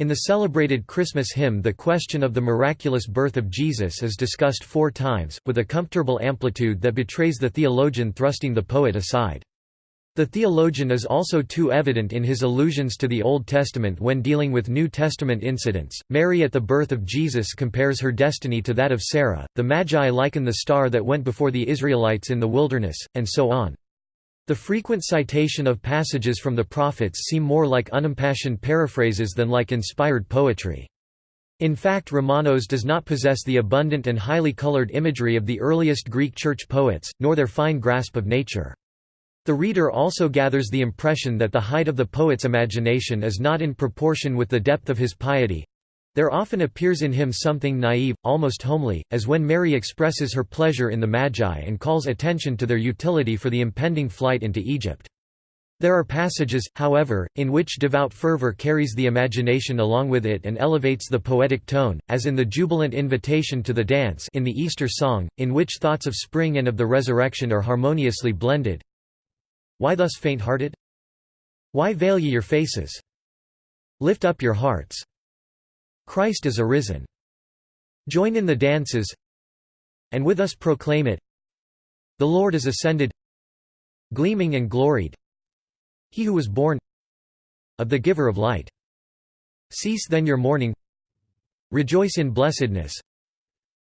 A: In the celebrated Christmas hymn the question of the miraculous birth of Jesus is discussed four times, with a comfortable amplitude that betrays the theologian thrusting the poet aside. The theologian is also too evident in his allusions to the Old Testament when dealing with New Testament incidents. Mary at the birth of Jesus compares her destiny to that of Sarah, the Magi liken the star that went before the Israelites in the wilderness, and so on. The frequent citation of passages from the prophets seem more like unimpassioned paraphrases than like inspired poetry. In fact Romanos does not possess the abundant and highly colored imagery of the earliest Greek church poets, nor their fine grasp of nature. The reader also gathers the impression that the height of the poet's imagination is not in proportion with the depth of his piety. There often appears in him something naive, almost homely, as when Mary expresses her pleasure in the Magi and calls attention to their utility for the impending flight into Egypt. There are passages, however, in which devout fervor carries the imagination along with it and elevates the poetic tone, as in the jubilant invitation to the dance in the Easter song, in which thoughts of spring and of the resurrection are harmoniously blended. Why thus faint-hearted? Why veil ye your faces? Lift up your hearts. Christ is arisen. Join in the dances, and with us proclaim it. The Lord is ascended, gleaming and gloried. He who was born of the giver of light. Cease then your mourning. Rejoice in blessedness.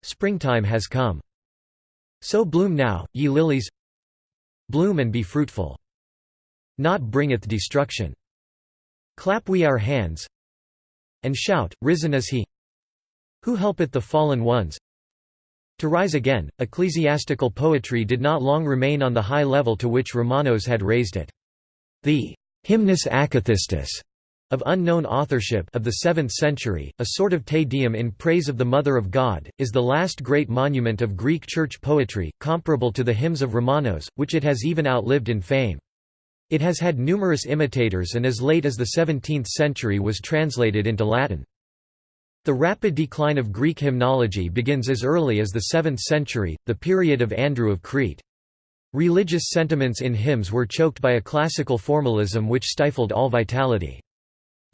A: Springtime has come. So bloom now, ye lilies, Bloom and be fruitful. Not bringeth destruction. Clap we our hands and shout, Risen is he who helpeth the fallen ones. To rise again, ecclesiastical poetry did not long remain on the high level to which Romanos had raised it. The hymnus acathistus of unknown authorship of the 7th century, a sort of Te Deum in praise of the Mother of God, is the last great monument of Greek church poetry, comparable to the hymns of Romanos, which it has even outlived in fame. It has had numerous imitators and as late as the 17th century was translated into Latin. The rapid decline of Greek hymnology begins as early as the 7th century, the period of Andrew of Crete. Religious sentiments in hymns were choked by a classical formalism which stifled all vitality.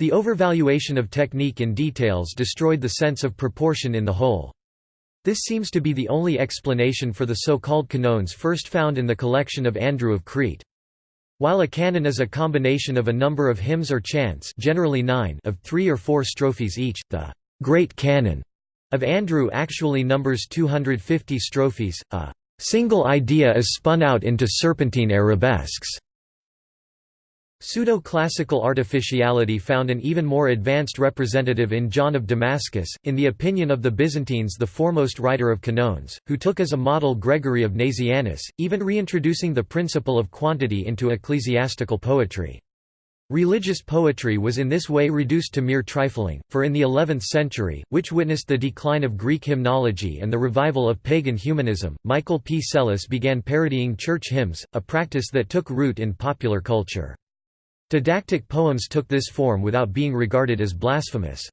A: The overvaluation of technique in details destroyed the sense of proportion in the whole. This seems to be the only explanation for the so-called canones first found in the collection of Andrew of Crete. While a canon is a combination of a number of hymns or chants generally nine of three or four strophes each, the «Great Canon» of Andrew actually numbers 250 strophes, a «single idea is spun out into serpentine arabesques» Pseudo-classical artificiality found an even more advanced representative in John of Damascus, in the opinion of the Byzantines the foremost writer of canones, who took as a model Gregory of Nazianzus, even reintroducing the principle of quantity into ecclesiastical poetry. Religious poetry was in this way reduced to mere trifling, for in the 11th century, which witnessed the decline of Greek hymnology and the revival of pagan humanism, Michael P. Psellos began parodying church hymns, a practice that took root in popular culture. Didactic poems took this form without being regarded as blasphemous.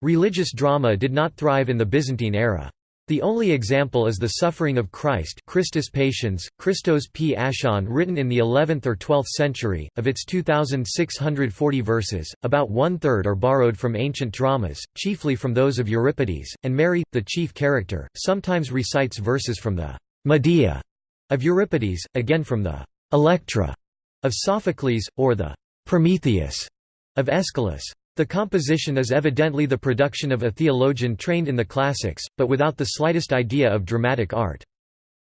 A: Religious drama did not thrive in the Byzantine era. The only example is the Suffering of Christ Christus Patiens, Christos Paschon written in the 11th or 12th century. Of its 2,640 verses, about one-third are borrowed from ancient dramas, chiefly from those of Euripides, and Mary, the chief character, sometimes recites verses from the «Medea» of Euripides, again from the «Electra» of Sophocles, or the Prometheus of Aeschylus. The composition is evidently the production of a theologian trained in the classics, but without the slightest idea of dramatic art.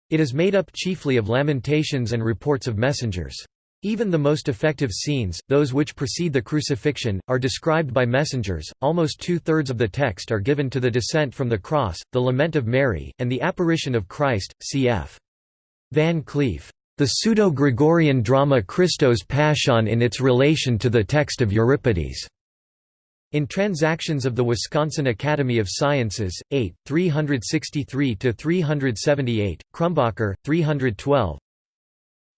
A: It is made up chiefly of lamentations and reports of messengers. Even the most effective scenes, those which precede the crucifixion, are described by messengers. Almost two thirds of the text are given to the descent from the cross, the lament of Mary, and the apparition of Christ. Cf. Van Cleef. The pseudo-Gregorian drama Christos Paschon in its relation to the text of Euripides. In Transactions of the Wisconsin Academy of Sciences, 8, 363–378, Krumbacher, 312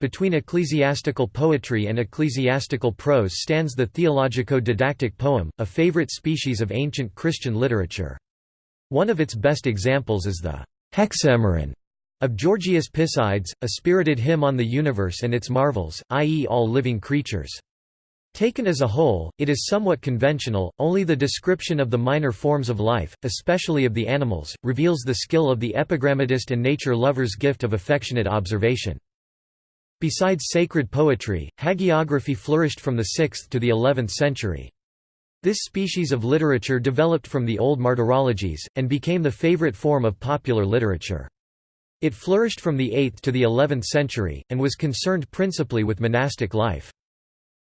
A: Between ecclesiastical poetry and ecclesiastical prose stands the theologico-didactic poem, a favorite species of ancient Christian literature. One of its best examples is the Hexaemeron of Georgius Pisides, a spirited hymn on the universe and its marvels, i.e. all living creatures. Taken as a whole, it is somewhat conventional, only the description of the minor forms of life, especially of the animals, reveals the skill of the epigrammatist and nature lover's gift of affectionate observation. Besides sacred poetry, hagiography flourished from the 6th to the 11th century. This species of literature developed from the old martyrologies, and became the favorite form of popular literature. It flourished from the 8th to the 11th century, and was concerned principally with monastic life.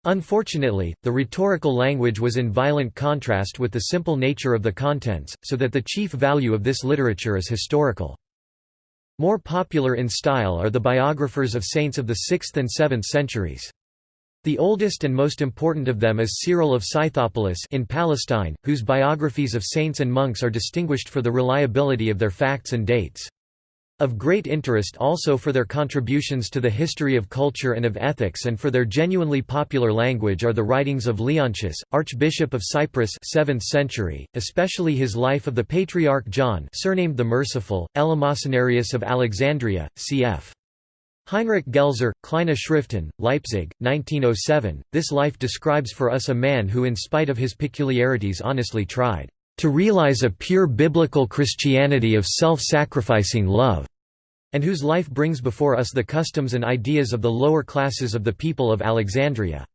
A: Unfortunately, the rhetorical language was in violent contrast with the simple nature of the contents, so that the chief value of this literature is historical. More popular in style are the biographers of saints of the 6th and 7th centuries. The oldest and most important of them is Cyril of Scythopolis in Palestine, whose biographies of saints and monks are distinguished for the reliability of their facts and dates. Of great interest also for their contributions to the history of culture and of ethics and for their genuinely popular language are the writings of Leontius, Archbishop of Cyprus 7th century, especially his life of the Patriarch John surnamed the Merciful, Eleemosynarius of Alexandria, cf. Heinrich Gelzer, Kleine Schriften, Leipzig, 1907. This life describes for us a man who in spite of his peculiarities honestly tried to realize a pure biblical Christianity of self-sacrificing love, and whose life brings before us the customs and ideas of the lower classes of the people of Alexandria.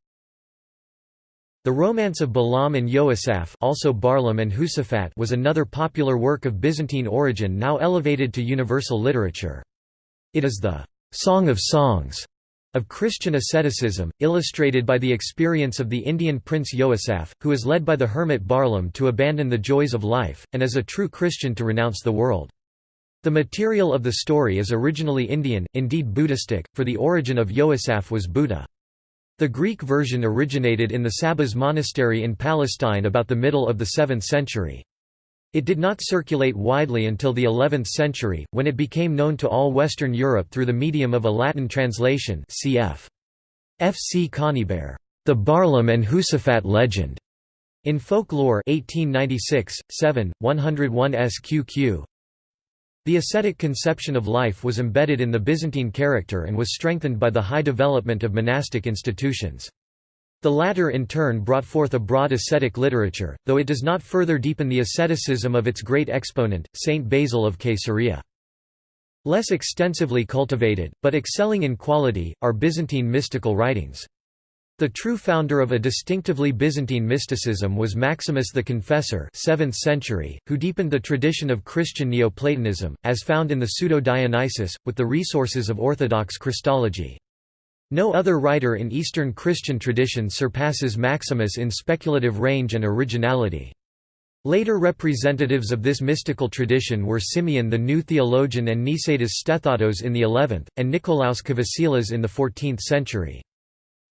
A: The Romance of Barlaam and Yoasaph also Barlaam and Husafat was another popular work of Byzantine origin now elevated to universal literature. It is the «Song of Songs» of Christian asceticism, illustrated by the experience of the Indian prince Yoasaph, who is led by the hermit Barlaam to abandon the joys of life, and as a true Christian to renounce the world. The material of the story is originally Indian, indeed Buddhistic, for the origin of Yoasaph was Buddha. The Greek version originated in the Sabas monastery in Palestine about the middle of the 7th century. It did not circulate widely until the 11th century, when it became known to all Western Europe through the medium of a Latin translation cf. F. C. Conybeare, The Barlaam and Husafat Legend, in Folklore 1896, 7, 101 SQQ. The ascetic conception of life was embedded in the Byzantine character and was strengthened by the high development of monastic institutions. The latter in turn brought forth a broad ascetic literature, though it does not further deepen the asceticism of its great exponent, Saint Basil of Caesarea. Less extensively cultivated, but excelling in quality, are Byzantine mystical writings. The true founder of a distinctively Byzantine mysticism was Maximus the Confessor 7th century, who deepened the tradition of Christian Neoplatonism, as found in the Pseudo-Dionysius, with the resources of Orthodox Christology. No other writer in Eastern Christian tradition surpasses Maximus in speculative range and originality. Later representatives of this mystical tradition were Simeon the New Theologian and Nicetas Stethatos in the 11th, and Nicolaus Kavasilas in the 14th century.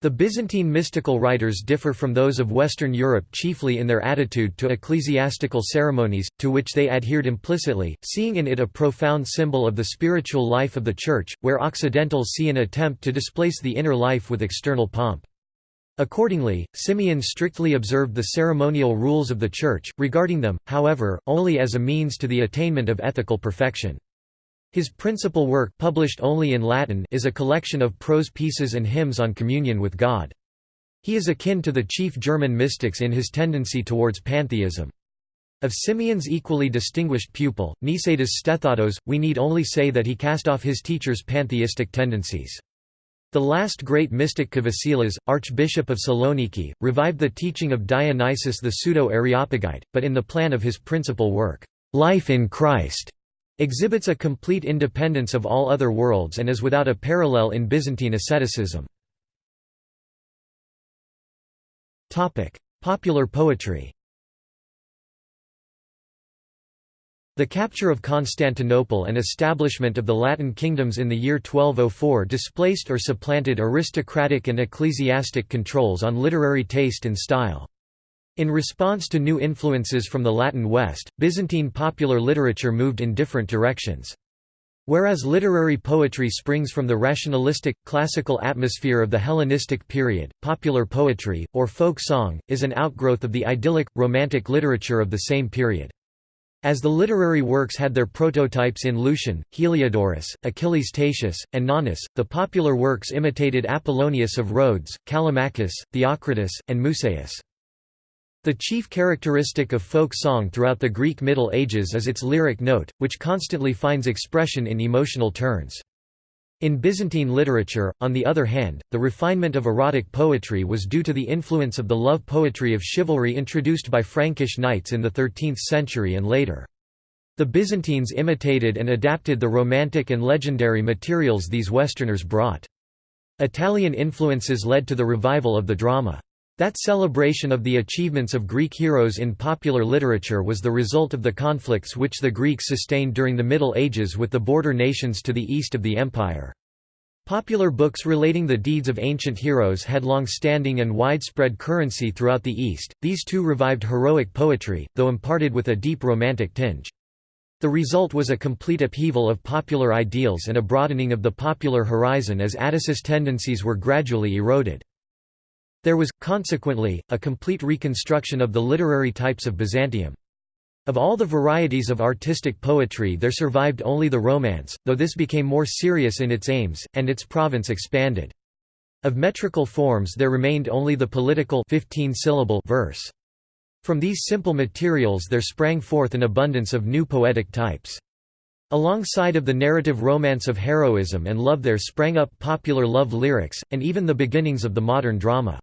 A: The Byzantine mystical writers differ from those of Western Europe chiefly in their attitude to ecclesiastical ceremonies, to which they adhered implicitly, seeing in it a profound symbol of the spiritual life of the Church, where Occidentals see an attempt to displace the inner life with external pomp. Accordingly, Simeon strictly observed the ceremonial rules of the Church, regarding them, however, only as a means to the attainment of ethical perfection. His principal work published only in Latin is a collection of prose pieces and hymns on communion with God. He is akin to the chief German mystics in his tendency towards pantheism. Of Simeon's equally distinguished pupil, Nicetas Stethatos, we need only say that he cast off his teacher's pantheistic tendencies. The last great mystic Kavasilas, Archbishop of Saloniki, revived the teaching of Dionysius the Pseudo-Areopagite, but in the plan of his principal work, Life in Christ, exhibits a complete independence of all other worlds and is without a parallel in Byzantine asceticism. Popular poetry The capture of Constantinople and establishment of the Latin kingdoms in the year 1204 displaced or supplanted aristocratic and ecclesiastic controls on literary taste and style. In response to new influences from the Latin West, Byzantine popular literature moved in different directions. Whereas literary poetry springs from the rationalistic, classical atmosphere of the Hellenistic period, popular poetry, or folk song, is an outgrowth of the idyllic, romantic literature of the same period. As the literary works had their prototypes in Lucian, Heliodorus, Achilles Tatius, and Nonnus, the popular works imitated Apollonius of Rhodes, Callimachus, Theocritus, and Musaeus. The chief characteristic of folk song throughout the Greek Middle Ages is its lyric note, which constantly finds expression in emotional turns. In Byzantine literature, on the other hand, the refinement of erotic poetry was due to the influence of the love poetry of chivalry introduced by Frankish knights in the 13th century and later. The Byzantines imitated and adapted the romantic and legendary materials these Westerners brought. Italian influences led to the revival of the drama. That celebration of the achievements of Greek heroes in popular literature was the result of the conflicts which the Greeks sustained during the Middle Ages with the border nations to the east of the empire. Popular books relating the deeds of ancient heroes had long-standing and widespread currency throughout the East, these too revived heroic poetry, though imparted with a deep romantic tinge. The result was a complete upheaval of popular ideals and a broadening of the popular horizon as Atticus tendencies were gradually eroded. There was, consequently, a complete reconstruction of the literary types of Byzantium. Of all the varieties of artistic poetry there survived only the Romance, though this became more serious in its aims, and its province expanded. Of metrical forms there remained only the political 15 -syllable verse. From these simple materials there sprang forth an abundance of new poetic types. Alongside of the narrative romance of heroism and love there sprang up popular love lyrics, and even the beginnings of the modern drama.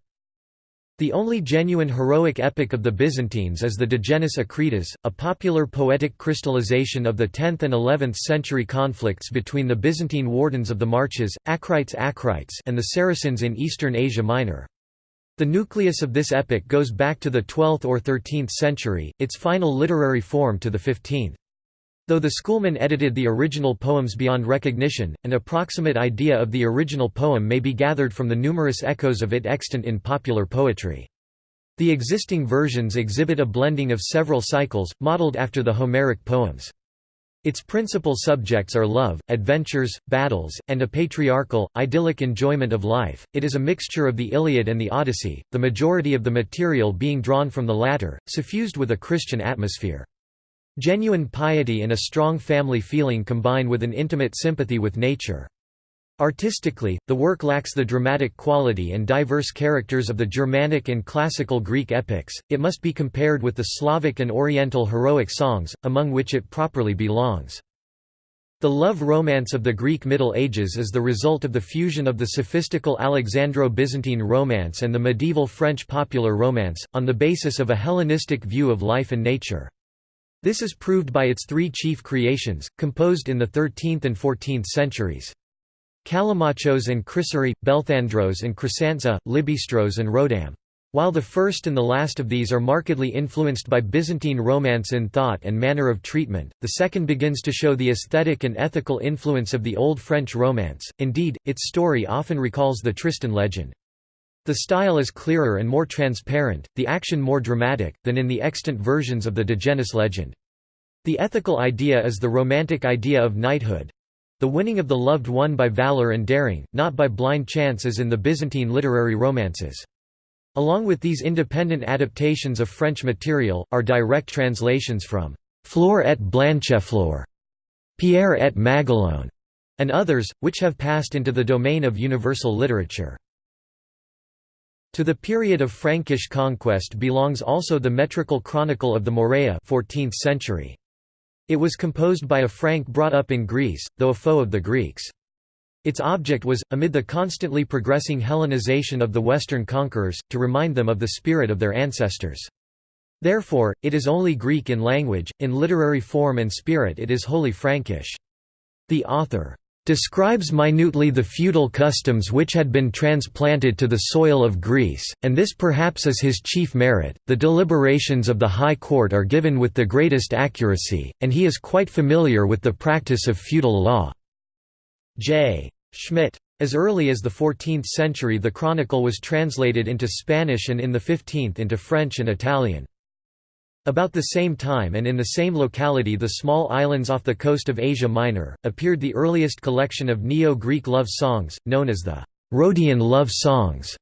A: The only genuine heroic epic of the Byzantines is the Digenis Akritas, a popular poetic crystallization of the 10th and 11th century conflicts between the Byzantine wardens of the marches, Akrites Akrites and the Saracens in eastern Asia Minor. The nucleus of this epic goes back to the 12th or 13th century, its final literary form to the 15th. Though the schoolmen edited the original poems beyond recognition, an approximate idea of the original poem may be gathered from the numerous echoes of it extant in popular poetry. The existing versions exhibit a blending of several cycles, modeled after the Homeric poems. Its principal subjects are love, adventures, battles, and a patriarchal, idyllic enjoyment of life. It is a mixture of the Iliad and the Odyssey, the majority of the material being drawn from the latter, suffused with a Christian atmosphere. Genuine piety and a strong family feeling combine with an intimate sympathy with nature. Artistically, the work lacks the dramatic quality and diverse characters of the Germanic and classical Greek epics, it must be compared with the Slavic and Oriental heroic songs, among which it properly belongs. The love romance of the Greek Middle Ages is the result of the fusion of the sophistical Alexandro-Byzantine romance and the medieval French popular romance, on the basis of a Hellenistic view of life and nature. This is proved by its three chief creations, composed in the 13th and 14th centuries. Callimachos and Chrysorrhoe, Belthandros and Chrysantza, Libistros and Rodam. While the first and the last of these are markedly influenced by Byzantine romance in thought and manner of treatment, the second begins to show the aesthetic and ethical influence of the Old French Romance, indeed, its story often recalls the Tristan legend. The style is clearer and more transparent, the action more dramatic, than in the extant versions of the Digenis legend. The ethical idea is the romantic idea of knighthood, the winning of the loved one by valor and daring, not by blind chance as in the Byzantine literary romances. Along with these independent adaptations of French material, are direct translations from Flore et Blanchefleur, Pierre et Maguelone, and others, which have passed into the domain of universal literature. To the period of Frankish conquest belongs also the metrical chronicle of the Morea 14th century. It was composed by a Frank brought up in Greece, though a foe of the Greeks. Its object was, amid the constantly progressing Hellenization of the Western conquerors, to remind them of the spirit of their ancestors. Therefore, it is only Greek in language, in literary form and spirit it is wholly Frankish. The author describes minutely the feudal customs which had been transplanted to the soil of Greece, and this perhaps is his chief merit. The deliberations of the High Court are given with the greatest accuracy, and he is quite familiar with the practice of feudal law. J. Schmidt. As early as the 14th century the chronicle was translated into Spanish and in the 15th into French and Italian. About the same time and in the same locality the small islands off the coast of Asia Minor, appeared the earliest collection of Neo-Greek love songs, known as the Rhodian love songs.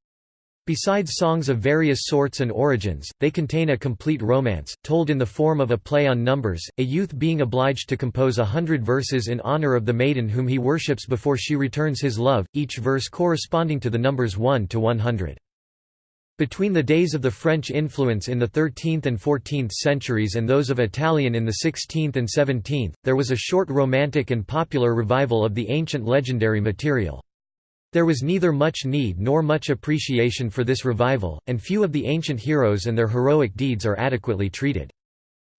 A: Besides songs of various sorts and origins, they contain a complete romance, told in the form of a play on numbers, a youth being obliged to compose a hundred verses in honor of the maiden whom he worships before she returns his love, each verse corresponding to the numbers 1 to 100. Between the days of the French influence in the 13th and 14th centuries and those of Italian in the 16th and 17th, there was a short romantic and popular revival of the ancient legendary material. There was neither much need nor much appreciation for this revival, and few of the ancient heroes and their heroic deeds are adequately treated.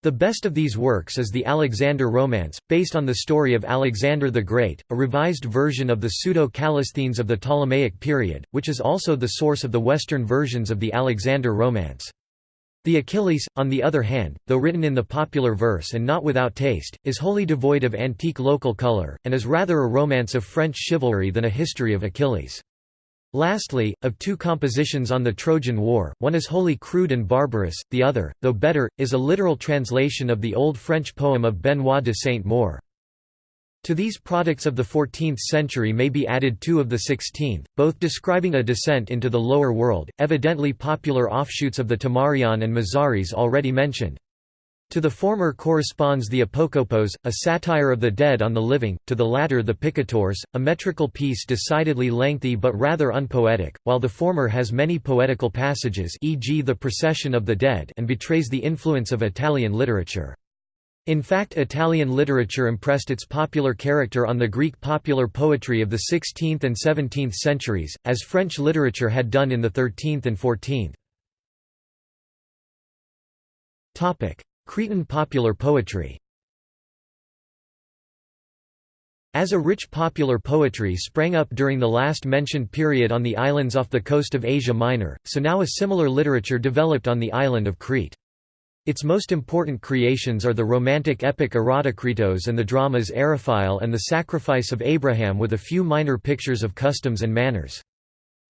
A: The best of these works is the Alexander Romance, based on the story of Alexander the Great, a revised version of the Pseudo-Callisthenes of the Ptolemaic period, which is also the source of the Western versions of the Alexander Romance. The Achilles, on the other hand, though written in the popular verse and not without taste, is wholly devoid of antique local color, and is rather a romance of French chivalry than a history of Achilles. Lastly, of two compositions on the Trojan War, one is wholly crude and barbarous, the other, though better, is a literal translation of the Old French poem of Benoit de Saint-Maur. To these products of the 14th century may be added two of the 16th, both describing a descent into the lower world, evidently popular offshoots of the Timarion and Mazaris already mentioned. To the former corresponds the Apokopos, a satire of the dead on the living, to the latter the Picators, a metrical piece decidedly lengthy but rather unpoetic, while the former has many poetical passages e.g. the Procession of the Dead and betrays the influence of Italian literature. In fact Italian literature impressed its popular character on the Greek popular poetry of the 16th and 17th centuries, as French literature had done in the 13th and 14th. Cretan popular poetry As a rich popular poetry sprang up during the last mentioned period on the islands off the coast of Asia Minor, so now a similar literature developed on the island of Crete. Its most important creations are the romantic epic Erotokritos and the dramas Eriphyle and the Sacrifice of Abraham with a few minor pictures of customs and manners.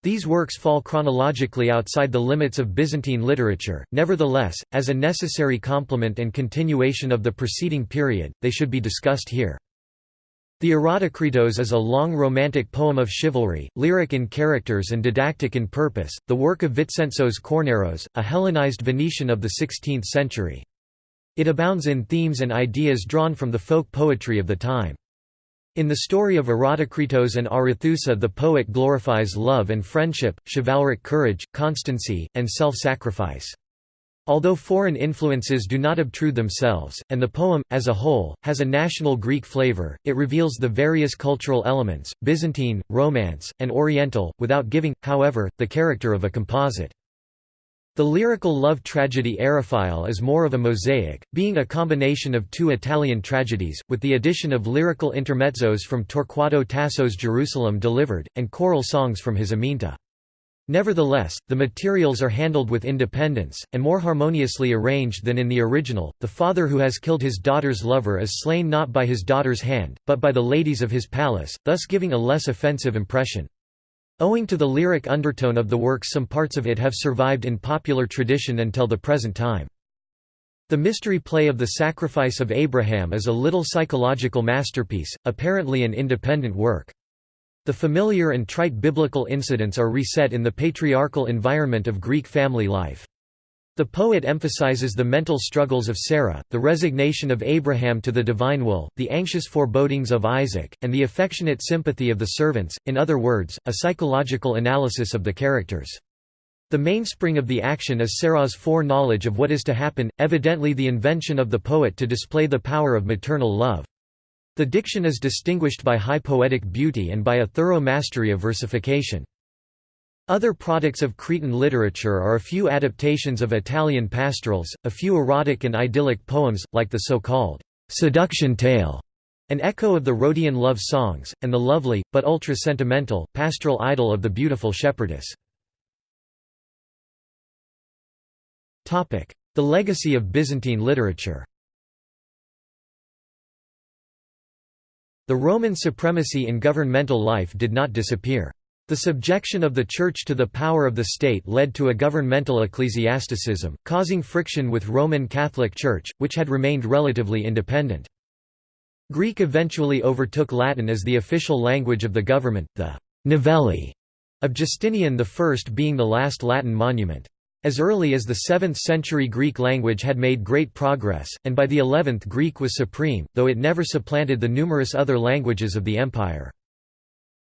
A: These works fall chronologically outside the limits of Byzantine literature, nevertheless, as a necessary complement and continuation of the preceding period, they should be discussed here. The Erotokritos is a long romantic poem of chivalry, lyric in characters and didactic in purpose, the work of Vincenzos Kornaros, a Hellenized Venetian of the 16th century. It abounds in themes and ideas drawn from the folk poetry of the time. In the story of Erotokritos and Arethusa the poet glorifies love and friendship, chivalric courage, constancy, and self-sacrifice. Although foreign influences do not obtrude themselves, and the poem, as a whole, has a national Greek flavor, it reveals the various cultural elements, Byzantine, Romance, and Oriental, without giving, however, the character of a composite. The lyrical love tragedy Eriphyle is more of a mosaic, being a combination of two Italian tragedies, with the addition of lyrical intermezzos from Torquato Tasso's Jerusalem Delivered, and choral songs from his Aminta. Nevertheless, the materials are handled with independence, and more harmoniously arranged than in the original. The father who has killed his daughter's lover is slain not by his daughter's hand, but by the ladies of his palace, thus giving a less offensive impression. Owing to the lyric undertone of the work some parts of it have survived in popular tradition until the present time. The mystery play of the Sacrifice of Abraham is a little psychological masterpiece, apparently an independent work. The familiar and trite biblical incidents are reset in the patriarchal environment of Greek family life. The poet emphasizes the mental struggles of Sarah, the resignation of Abraham to the divine will, the anxious forebodings of Isaac, and the affectionate sympathy of the servants, in other words, a psychological analysis of the characters. The mainspring of the action is Sarah's foreknowledge of what is to happen, evidently the invention of the poet to display the power of maternal love. The diction is distinguished by high poetic beauty and by a thorough mastery of versification. Other products of Cretan literature are a few adaptations of Italian pastorals, a few erotic and idyllic poems, like the so-called «seduction tale», an echo of the Rhodian love songs, and the lovely, but ultra-sentimental, pastoral idyll of the beautiful shepherdess. The legacy of Byzantine literature The Roman supremacy in governmental life did not disappear. The subjection of the Church to the power of the state led to a governmental ecclesiasticism, causing friction with Roman Catholic Church, which had remained relatively independent. Greek eventually overtook Latin as the official language of the government, the «novelli» of Justinian I being the last Latin monument. As early as the 7th century Greek language had made great progress, and by the 11th Greek was supreme, though it never supplanted the numerous other languages of the empire.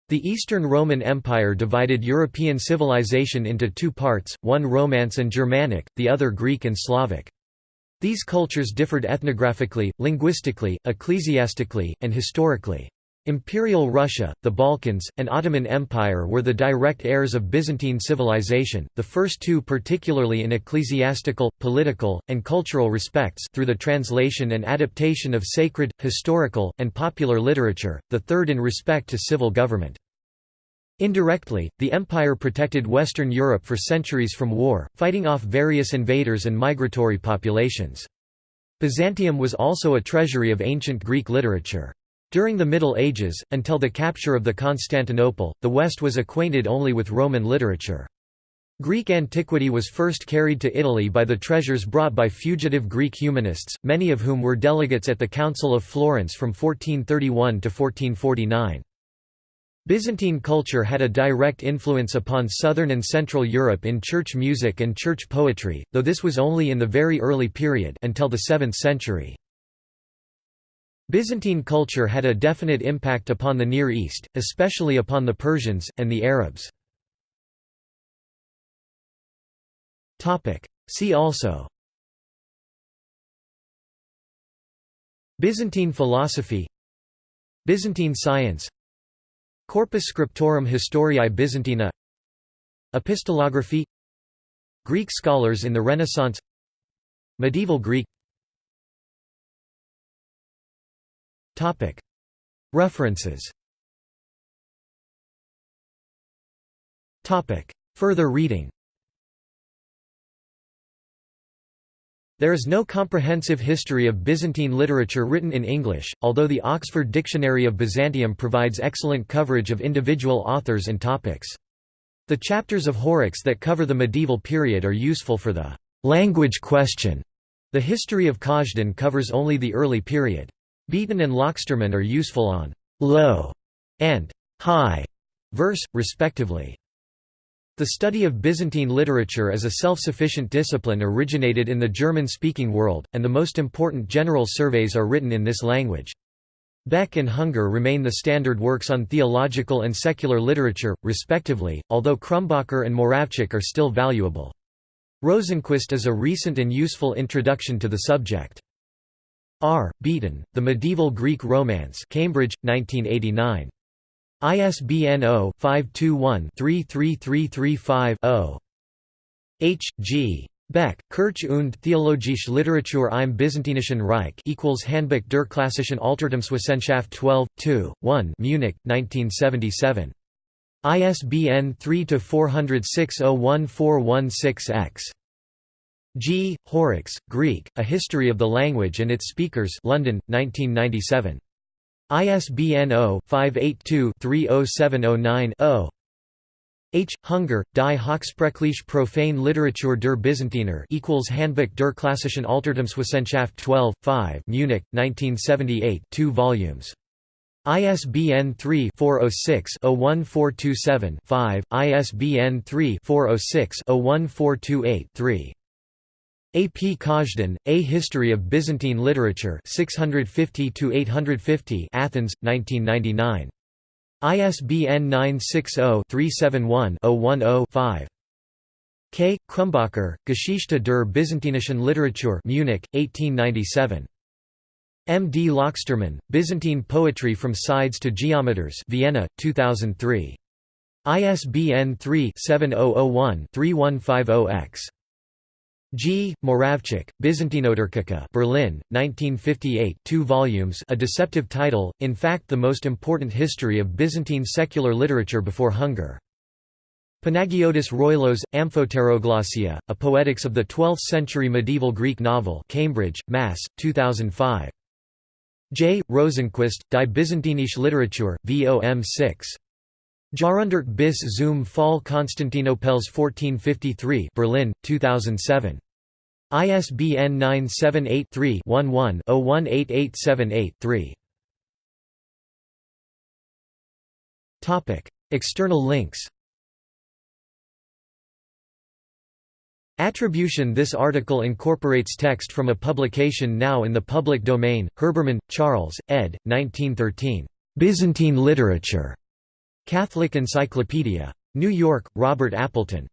A: The Eastern Roman Empire divided European civilization into two parts, one Romance and Germanic, the other Greek and Slavic. These cultures differed ethnographically, linguistically, ecclesiastically, and historically. Imperial Russia, the Balkans, and Ottoman Empire were the direct heirs of Byzantine civilization, the first two particularly in ecclesiastical, political, and cultural respects through the translation and adaptation of sacred, historical, and popular literature, the third in respect to civil government. Indirectly, the empire protected Western Europe for centuries from war, fighting off various invaders and migratory populations. Byzantium was also a treasury of ancient Greek literature. During the Middle Ages, until the capture of the Constantinople, the West was acquainted only with Roman literature. Greek antiquity was first carried to Italy by the treasures brought by fugitive Greek humanists, many of whom were delegates at the Council of Florence from 1431 to 1449. Byzantine culture had a direct influence upon southern and central Europe in church music and church poetry, though this was only in the very early period until the 7th century. Byzantine culture had a definite impact upon the Near East, especially upon the Persians, and the Arabs. See also Byzantine philosophy Byzantine science Corpus Scriptorum Historiae Byzantinae Epistolography Greek scholars in the Renaissance Medieval Greek References Further reading There is no comprehensive history of Byzantine literature written in English, although the Oxford Dictionary of Byzantium provides excellent coverage of individual authors and topics. The chapters of Horrocks that cover the medieval period are useful for the language question. The history of Kazhdan covers only the early period. Beaton and Lauxtermann are useful on low and high verse, respectively. The study of Byzantine literature as a self-sufficient discipline originated in the German-speaking world, and the most important general surveys are written in this language. Beck and Hunger remain the standard works on theological and secular literature, respectively, although Krumbacher and Moravcsik are still valuable. Rosenqvist is a recent and useful introduction to the subject. R. Beaton, The Medieval Greek Romance Cambridge, 1989. ISBN 0-521-33335-0. H. G. Beck, Kirche und Theologische Literatur im Byzantinischen Reich equals Handbuch der klassischen Altertumswissenschaft 12, 2, 1 Munich, 1977. ISBN 3-406-01416-X. G. Horrocks, Greek, A History of the Language and its Speakers London, 1997. ISBN 0-582-30709-0. H. Hunger, Die Hochsprachliche Profane Literatur der Byzantiner equals Handbuch der klassischen Altertumswissenschaft 12, 5 Munich, 1978 2 volumes. ISBN 3-406-01427-5, ISBN 3-406-01428-3. A. P. Kazhdan, A History of Byzantine Literature 650–850 Athens, 1999. ISBN 960-371-010-5. K. Krumbacher, Geschichte der byzantinischen Literatur Munich, 1897. M. D. Lauxtermann, Byzantine Poetry from Sides to Geometres Vienna, 2003. ISBN 3-7001-3150-X. G. Moravcsik, Byzantinoturcica Berlin, 1958 2 volumes a deceptive title, in fact the most important history of Byzantine secular literature before Hunger. Panagiotis Roilos, Amphoteroglossia, A Poetics of the Twelfth-Century Medieval Greek Novel Cambridge, Mass., 2005. J. Rosenqvist, Die Byzantinische Literatur, vom 6. Jahrhundert bis zum Fall Konstantinopels 1453 Berlin, 2007. ISBN 978-3-11-018878-3. Topic: External links Attribution This article incorporates text from a publication now in the public domain, Herbermann, Charles, ed. 1913. Byzantine Literature. Catholic Encyclopedia. New York, Robert Appleton.